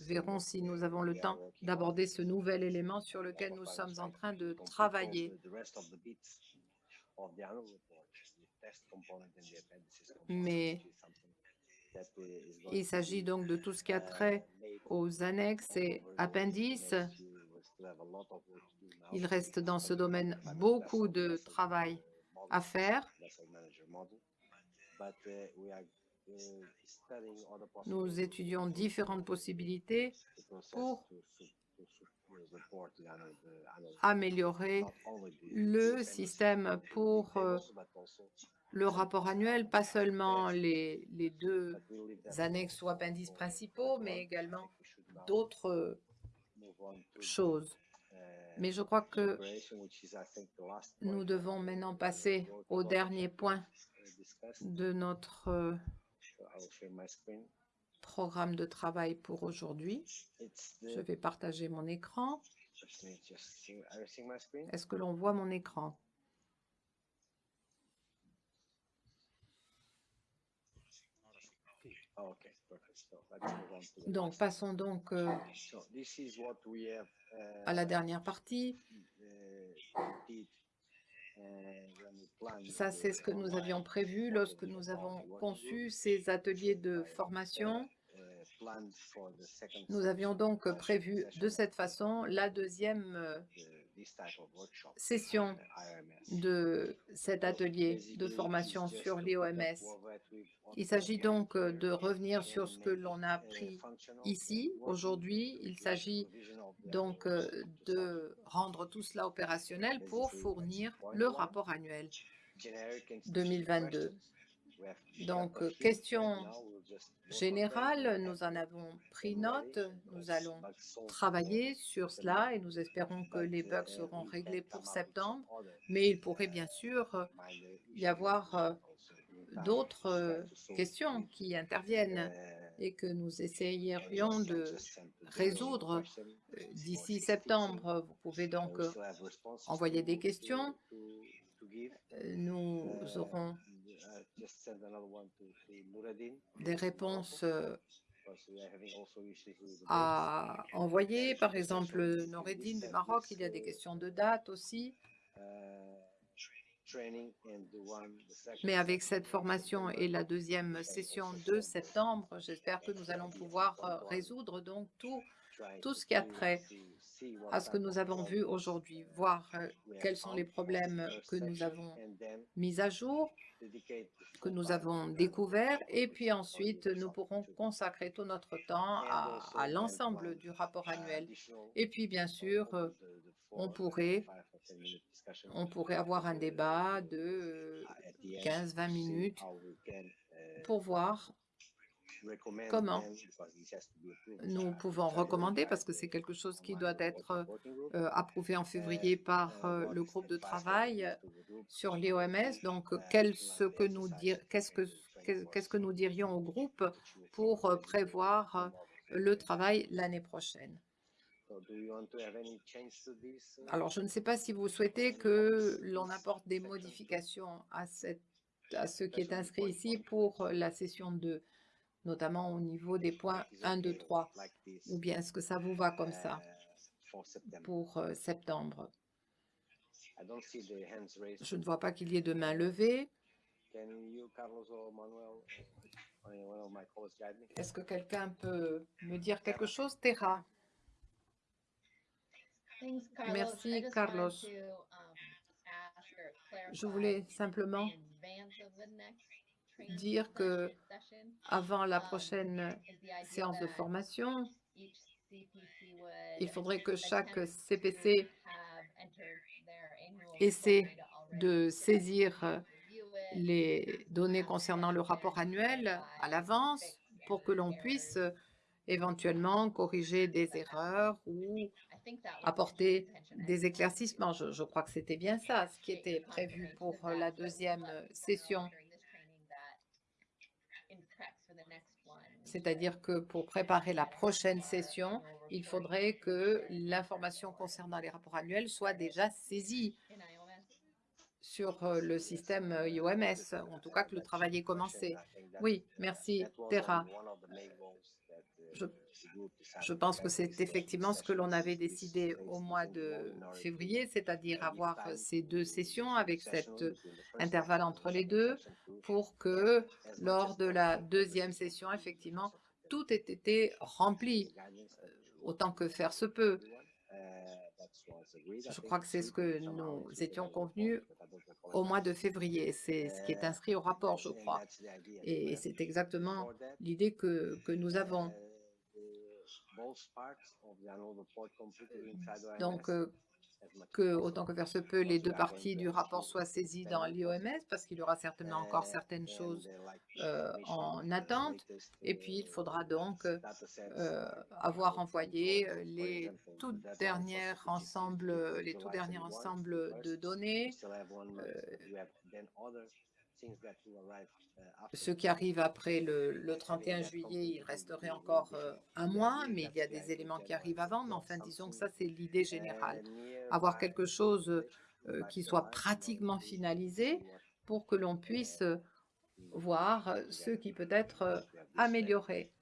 verrons si nous avons le temps d'aborder ce nouvel élément sur lequel nous sommes en train de travailler. Mais il s'agit donc de tout ce qui a trait aux annexes et appendices. Il reste dans ce domaine beaucoup de travail à faire. Nous étudions différentes possibilités pour améliorer le système pour euh, le rapport annuel, pas seulement les, les deux annexes ou appendices principaux, mais également d'autres choses. Mais je crois que nous devons maintenant passer au dernier point uh, de notre euh, programme de travail pour aujourd'hui. Je vais partager mon écran. Est-ce que l'on voit mon écran? Oh, okay, Donc, passons donc euh, à la dernière partie. Ça, c'est ce que nous avions prévu lorsque nous avons conçu ces ateliers de formation. Nous avions donc prévu de cette façon la deuxième euh, session de cet atelier de formation sur to les put OMS. that what we've- what Il s'agit donc euh, de revenir sur ce que l'on a appris functional ici, aujourd'hui. to Il s'agit donc euh, de rendre tout cela opérationnel pour fournir le rapport annuel generic and specific 2022. Donc, euh, few, and questions now we'll just work on them générales, and nous en avons pris note. Nous allons travailler sur cela et nous espérons que les bugs seront réglés pour septembre. Mais il pourrait bien sûr euh, y avoir euh, d'autres euh, questions qui interviennent et que nous essayerions de résoudre question euh, d'ici 16 septembre. Vous pouvez donc euh, envoyer des questions. Euh, Nous aurons des réponses euh, à envoyer. Par exemple, du set Maroc, il y a des questions de date aussi. uh, Mais avec cette formation et la deuxième session de septembre, j'espère que nous allons pouvoir euh, résoudre donc tout, tout to ce qui a trait à ce que nous avons vu aujourd'hui, voir euh, quels sont les problèmes que nous avons mis à jour, que nous avons découverts, et puis ensuite nous pourrons consacrer tout notre temps à, à l'ensemble du rapport annuel. Et puis bien sûr, euh, on pourrait, five or 10 minute discussion on pourrait avoir un débat de euh, at the end 15-20 to see minutes pour voir comment? nous pouvons recommander, parce que c'est quelque chose qui doit être euh, approuvé en février par Uh, euh, le groupe de travail sur is les to OMS. Donc, uh, quel, plan ce que nous qu'est-ce que, qu'est-ce nous dirions au groupe pour euh, prévoir euh, le travail l'année prochaine. Uh, Alors, je ne sais pas si vous souhaitez que l'on apporte des modifications à, cette, à ce qui est inscrit ici pour euh, la session 2, notamment au niveau des points 1, 2, 3, like this, ou bien est-ce que ça vous va comme ça pour euh, septembre? Je ne vois pas qu'il y ait de main levée. Can you, Carlos or Manuel, or any one of my colleagues guide me? Est-ce que quelqu'un peut me dire quelque chose? Terra Merci, Carlos. Je voulais simplement dire que avant la prochaine séance de formation, il faudrait que chaque CPC essaie de saisir les données concernant le rapport annuel à l'avance pour que l'on puisse éventuellement corriger des erreurs ou apporter des éclaircissements. Je, je crois que c'était bien ça, ce qui était prévu pour la deuxième session. C'est-à-dire que pour préparer la prochaine session, il faudrait que l'information concernant les rapports annuels soit déjà saisie sur euh, le système euh, IOMS, en tout cas que le travail ait commencé. Oui, merci, Terra. Je, pense que c'est effectivement ce que l'on avait décidé au mois de février, c'est-à-dire avoir ces deux sessions avec cet intervalle entre les deux pour que lors de la deuxième session, effectivement, tout ait été rempli euh, autant que faire se peut. Je crois que c'est ce que nous étions convenus au mois de février. C'est ce qui est inscrit au rapport, je crois. Et c'est exactement l'idée que nous avons. Donc, euh, que, autant que faire se peut, les deux parties du rapport soient saisies dans l'IOMS, parce qu'il y aura certainement encore certaines choses euh, en attente. Et puis, il faudra donc euh, avoir envoyé les tout derniers ensembles, les tout derniers ensembles de données. Ce qui arrive après le, le 31 juillet, il resterait encore euh, un mois, mais il y a des éléments qui arrivent avant. Mais enfin, disons que ça, c'est l'idée générale. Avoir quelque chose euh, qui soit pratiquement finalisé pour que l'on puisse euh, voir ce qui peut être amélioré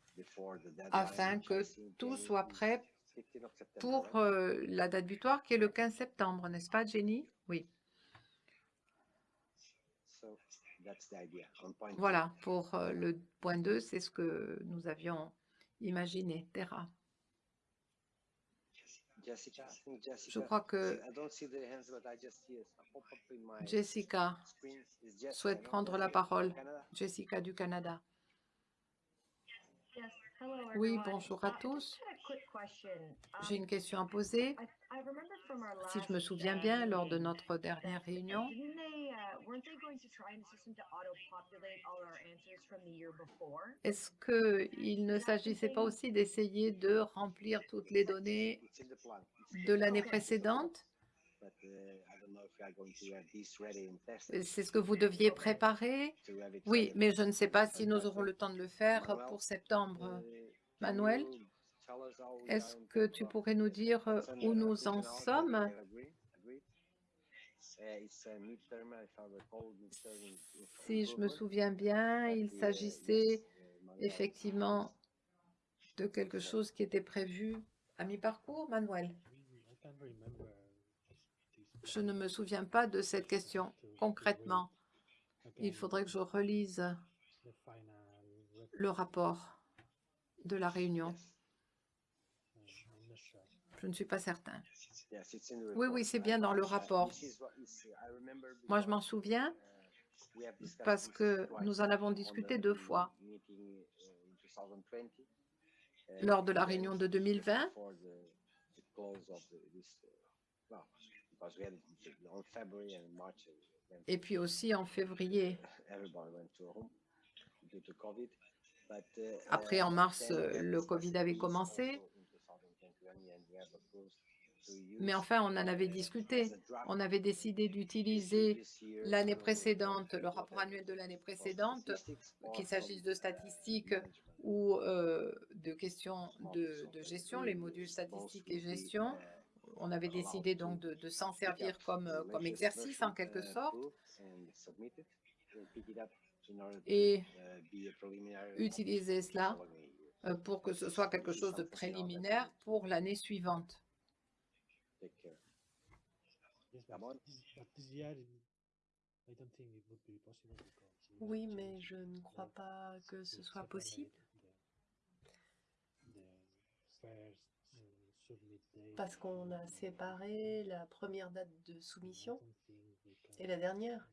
afin que tout soit prêt pour la date butoir qui est le 15 septembre, n'est-ce pas, Jenny? Oui. Voilà, pour euh, le point 2, c'est ce que nous avions imaginé. Terra. Je crois que Jessica souhaite prendre la parole. Jessica du Canada. Oui, bonjour à tous. J'ai une question à poser. Si je me souviens bien, lors de notre dernière réunion, est-ce qu'il ne s'agissait pas aussi d'essayer de remplir toutes les données de l'année précédente? C'est ce que vous deviez préparer. Oui, mais je ne sais pas si nous aurons le temps de le faire pour septembre. Manuel, est-ce que tu pourrais nous dire où nous en sommes? Si je me souviens bien, il s'agissait effectivement de quelque chose qui était prévu à mi-parcours, Manuel je ne me souviens pas de cette question concrètement. Il faudrait que je relise le rapport de la réunion. Je ne suis pas certain. Oui, oui, c'est bien dans le rapport. Moi, je m'en souviens parce que nous en avons discuté deux fois. Lors de la réunion de 2020 et puis aussi en février. Après, en mars, le Covid avait commencé. Mais enfin, on en avait discuté. On avait décidé d'utiliser l'année précédente, le rapport annuel de l'année précédente, qu'il s'agisse de statistiques ou euh, de questions de, de gestion, les modules statistiques et gestion, on avait décidé donc de, s'en servir comme, euh, comme exercice en quelque sorte. et utiliser cela euh, pour que ce soit quelque chose de préliminaire pour l'année suivante. Oui, mais je ne crois pas que ce soit possible parce qu'on a séparé la première date de soumission et la dernière.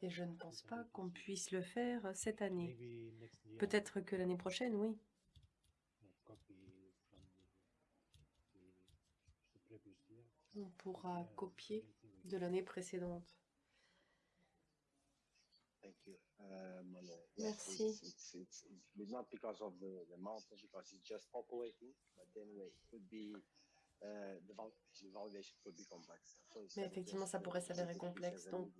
Et je ne pense pas qu'on puisse le faire cette année. Peut-être que l'année prochaine, oui. On pourra copier de l'année précédente. Merci. Mais effectivement, ça pourrait s'avérer complexe. Donc,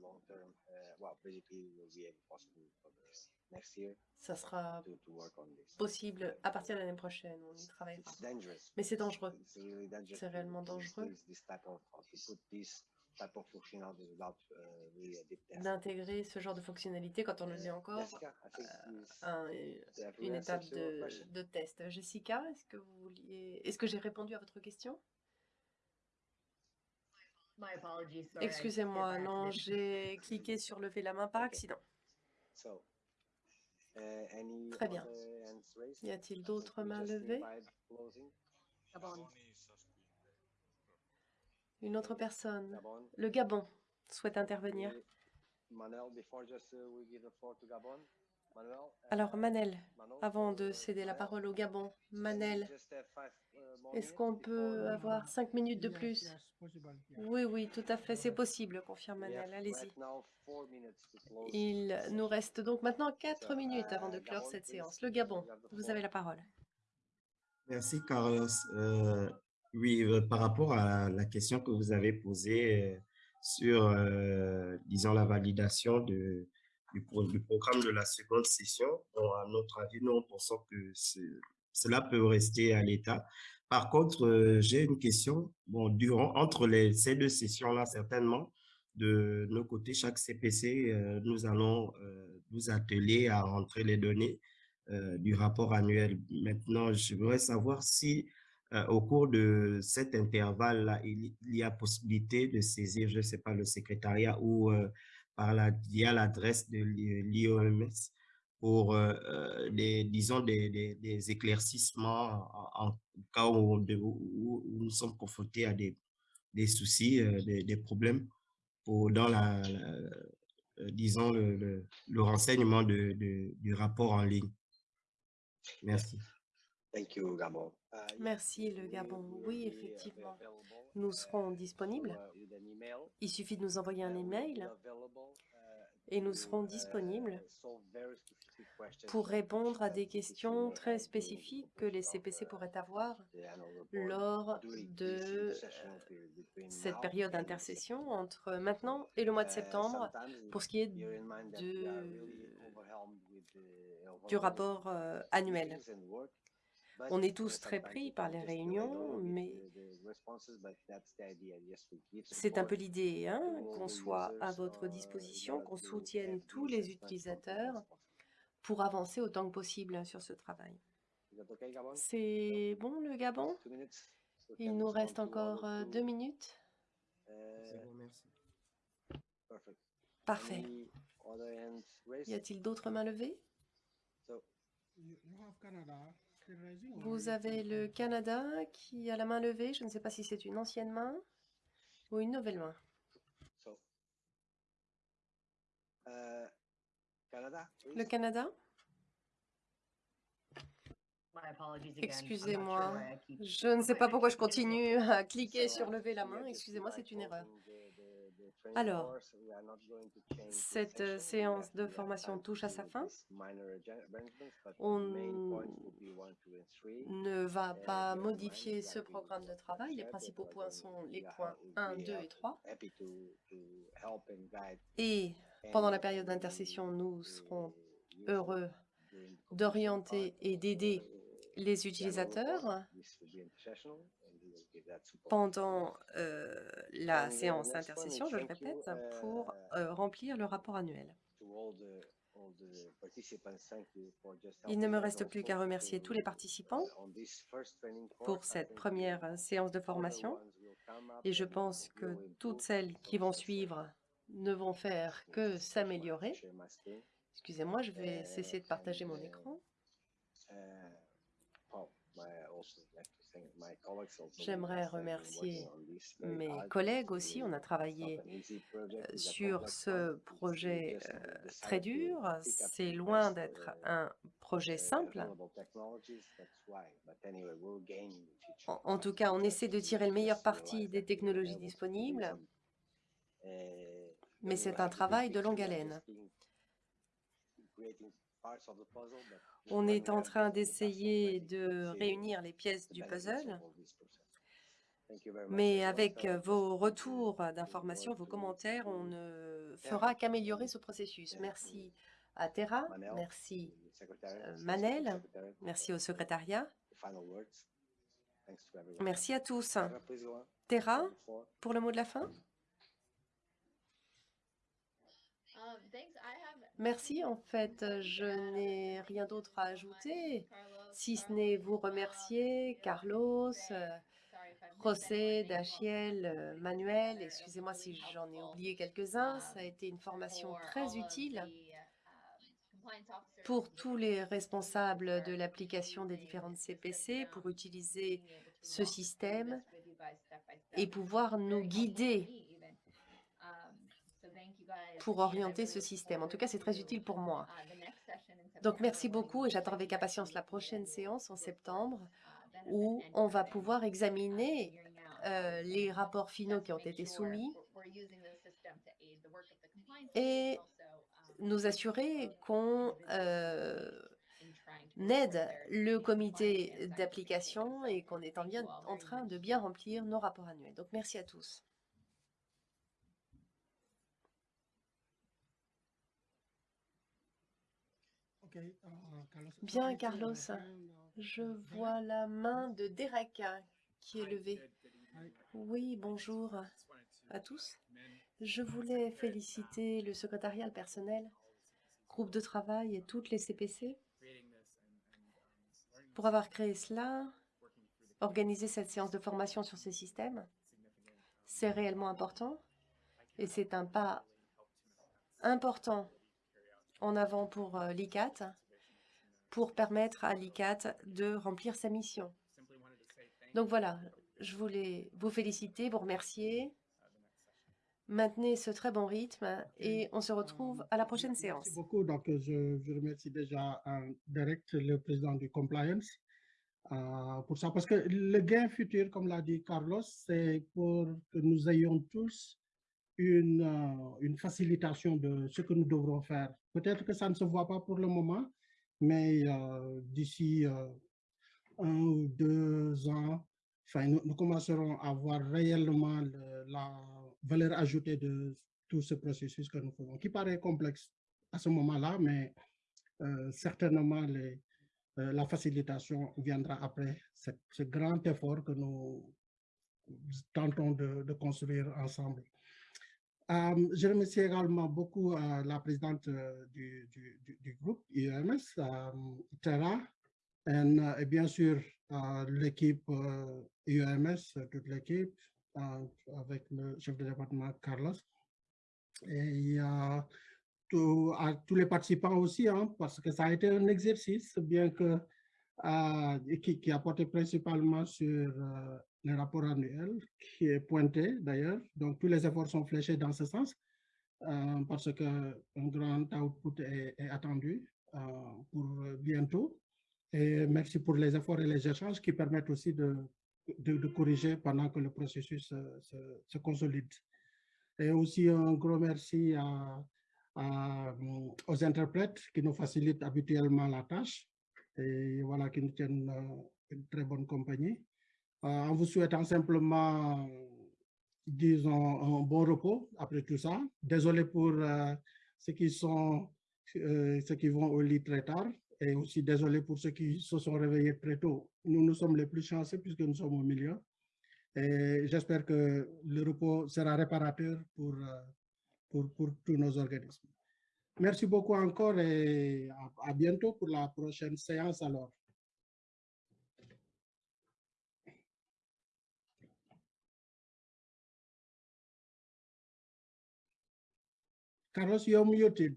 ça sera possible à partir de l'année prochaine. On y travaillera. Mais c'est dangereux. C'est réellement dangereux d'intégrer ce genre de fonctionnalité quand on le est encore euh, une étape de, de test. Jessica, est-ce que vous vouliez... Est-ce que j'ai répondu à votre question? Excusez-moi, non, j'ai cliqué sur lever la main par accident. Très bien. Y a-t-il d'autres mains levées? Une autre personne. Le Gabon souhaite intervenir. Alors, Manel, avant de céder la parole au Gabon, Manel, est-ce qu'on peut avoir cinq minutes de plus Oui, oui, tout à fait, c'est possible, confirme Manel, allez-y. Il nous reste donc maintenant quatre minutes avant de clore cette séance. Le Gabon, vous avez la parole. Merci, Carlos. Euh, oui, euh, par rapport à la question que vous avez posée euh, sur, euh, disons, la validation du, pro- du programme de la seconde session, à notre avis, nous, on pense que ce- cela peut rester à l'état. Par contre, j'ai une question. Bon, durant, entre ces deux sessions-là, certainement, de nos côtés, chaque CPC, nous allons nous atteler à rentrer les données du rapport annuel. Maintenant, je voudrais savoir si euh, au cours de cet intervalle-là, il, y- a possibilité de saisir, je ne sais pas, le secrétariat ou euh, par la, via l'adresse de l'IOMS pour, euh, euh, des, disons, des, éclaircissements en, cas où, de- nous sommes confrontés à des, des soucis, des, problèmes pour, dans la, disons, le, renseignement du rapport en ligne. Merci. Merci, le Gabon. Oui, available, Nous serons disponibles. Il suffit de nous envoyer un email et nous serons disponibles pour répondre à des questions très spécifiques que les CPC pourraient avoir lors de between cette période d'intercession entre maintenant et le mois de septembre pour ce qui est du rapport euh, annuel. On est tous très pris par les réunions, mais c'est un peu l'idée hein, qu'on soit à votre disposition, qu'on soutienne tous les utilisateurs pour avancer autant que possible sur ce travail. Is that okay, Gabon? C'est bon le Gabon? Il nous reste encore euh, deux minutes. Uh, Perfect. Parfait. Y a-t-il d'autres mains levées? So, Vous avez le Canada qui a la main levée. Je ne sais pas si c'est une ancienne main ou une nouvelle main. so, uh, Canada, Le? Canada? Excusez-moi. Je ne sais pas pourquoi je continue à cliquer sur lever la main. Excusez-moi, c'est une erreur. reinforcing the- the- the training Alors, cette euh, séance de formation touche à sa fin. On ne va pas modifier ce programme de travail. Les principaux points sont les points ha- 1, we 2 are et 3. happy to, to help and guide Et pendant la période d'intercession, nous serons heureux d'orienter et d'aider les utilisateurs Pendant euh, la uh, séance is je le répète, pour uh, euh, remplir le rapport annuel. Il ne me reste plus qu'à remercier tous les participants uh, pour cette première euh, séance de formation et je pense que toutes celles qui vont suivre ne vont faire que s'améliorer. Excusez-moi, je vais cesser de partager mon écran. J'aimerais remercier mes collègues aussi. On a travaillé euh, sur ce projet euh, très dur. C'est loin d'être uh, un projet simple. En, en tout cas, on essaie de tirer le meilleur parti des technologies disponibles, mais c'est un travail de longue haleine. On est en train d'essayer de réunir les pièces du puzzle, mais avec vos retours d'informations, vos commentaires, on ne fera qu'améliorer ce processus. Merci à Terra, merci euh, Manel, merci au secrétariat, merci à tous. Terra, pour le mot de la fin Merci, en fait, je n'ai rien d'autre à ajouter, si ce n'est vous remercier, Carlos, euh, José, Dachiel, euh, Manuel, excusez-moi si j'en ai oublié quelques-uns, ça a été une formation très utile pour tous les responsables de l'application des différentes CPC pour utiliser ce système et pouvoir nous guider pour orienter ce système. En tout cas, c'est très utile pour moi. Donc, merci beaucoup et j'attends avec impatience la prochaine séance en septembre où on va pouvoir examiner euh, les rapports finaux qui ont été soumis et nous assurer qu'on euh, aide le comité d'application et qu'on est en, train de bien remplir nos rapports annuels. Donc, merci à tous. Bien, Carlos, je vois la main de Derek qui est levée. Oui, bonjour à tous. Je voulais féliciter le secrétariat, le personnel, groupe de travail et toutes les CPC pour avoir créé cela, organiser cette séance de formation sur ces systèmes. C'est réellement important et c'est un pas important en avant pour euh, l'ICAT pour permettre à l'ICAT de remplir sa mission. Donc voilà, je voulais vous féliciter, vous remercier. Maintenez ce très bon rythme et on se retrouve à la prochaine séance. Merci beaucoup. Donc, je, je remercie déjà euh, Derek, le président du compliance, euh, pour ça. Parce que le gain futur, comme l'a dit Carlos, c'est pour que nous ayons tous une, euh, une facilitation de ce que nous devrons faire. Peut-être que ça ne se voit pas pour le moment, mais euh, d'ici euh, un ou deux ans, nous, commencerons à voir réellement le- la valeur ajoutée de tout ce processus que nous faisons, qui paraît complexe à ce moment-là, mais euh, certainement la facilitation viendra après cette- ce grand effort que nous tentons de construire ensemble. Euh, je remercie également beaucoup euh, la présidente euh, du, groupe euh, Tara, et, bien sûr l'équipe euh, toute l'équipe, avec le chef de département Carlos, et à tous les participants aussi, hein, parce que ça a été un exercice, bien que qui, qui a porté principalement sur le rapport annuel, qui est pointé d'ailleurs. Donc, tous les efforts sont fléchés dans ce sens, euh, parce qu'un grand output est, attendu euh, pour bientôt. Et merci pour les efforts et les échanges qui permettent aussi de, de, corriger pendant que le processus se, consolide. Et aussi un gros merci aux interprètes qui nous facilitent habituellement la tâche et voilà, qui nous tiennent euh, une très bonne compagnie. Euh, en vous souhaitant simplement, disons, un bon repos après tout ça. Désolé pour euh, ceux qui sont, euh, ceux qui vont au lit très tard et aussi désolé pour ceux qui se sont réveillés très tôt. Nous, nous sommes les plus chanceux puisque nous sommes au milieu. Et j'espère que le repos sera réparateur pour, pour, pour tous nos organismes. Merci beaucoup encore et à bientôt pour la prochaine séance alors. Carlos, you're muted.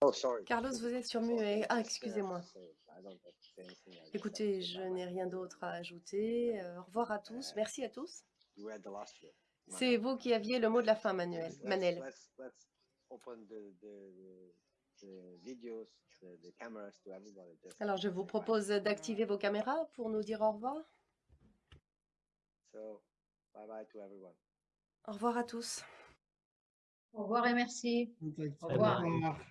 Oh, sorry. Carlos, vous êtes sur muet. Ah, excusez-moi. Écoutez, je n'ai rien d'autre à ajouter. Euh, au revoir à tous. Merci à tous. You were the last word. C'est vous qui aviez le mot de la fin, Manuel. Manel. Alors, je vous propose d'activer vos caméras pour nous dire au revoir. So, bye bye to everyone. Au revoir à tous. Au revoir et merci. Au revoir.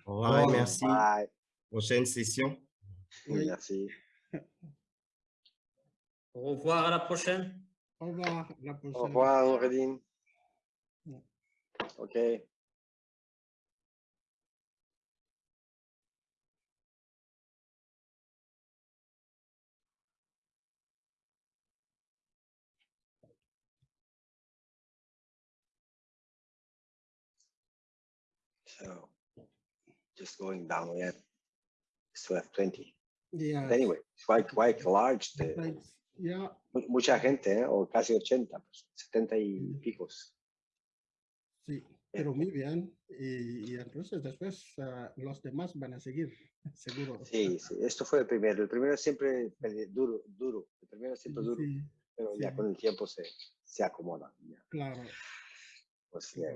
Au revoir et merci. Bye. Prochaine session. Oui. Merci. Au revoir, à la prochaine. Au revoir. à la Au prochaine. revoir, Noureddin. Yeah. So, just going down again. Still have 20. Yeah. But anyway, it's quite, quite large. The. Yeah. mu- mucha gente, ¿eh? o casi 80, pues, 70 y picos. Sí, pero muy bien. Y, y entonces después ah, los demás van a seguir, seguro. Sí, sí, esto fue el primero. El primero siempre duro, duro. El primero siempre duro, Sí, pero ya con el tiempo se, se acomoda. ya. claro. Pues, ya.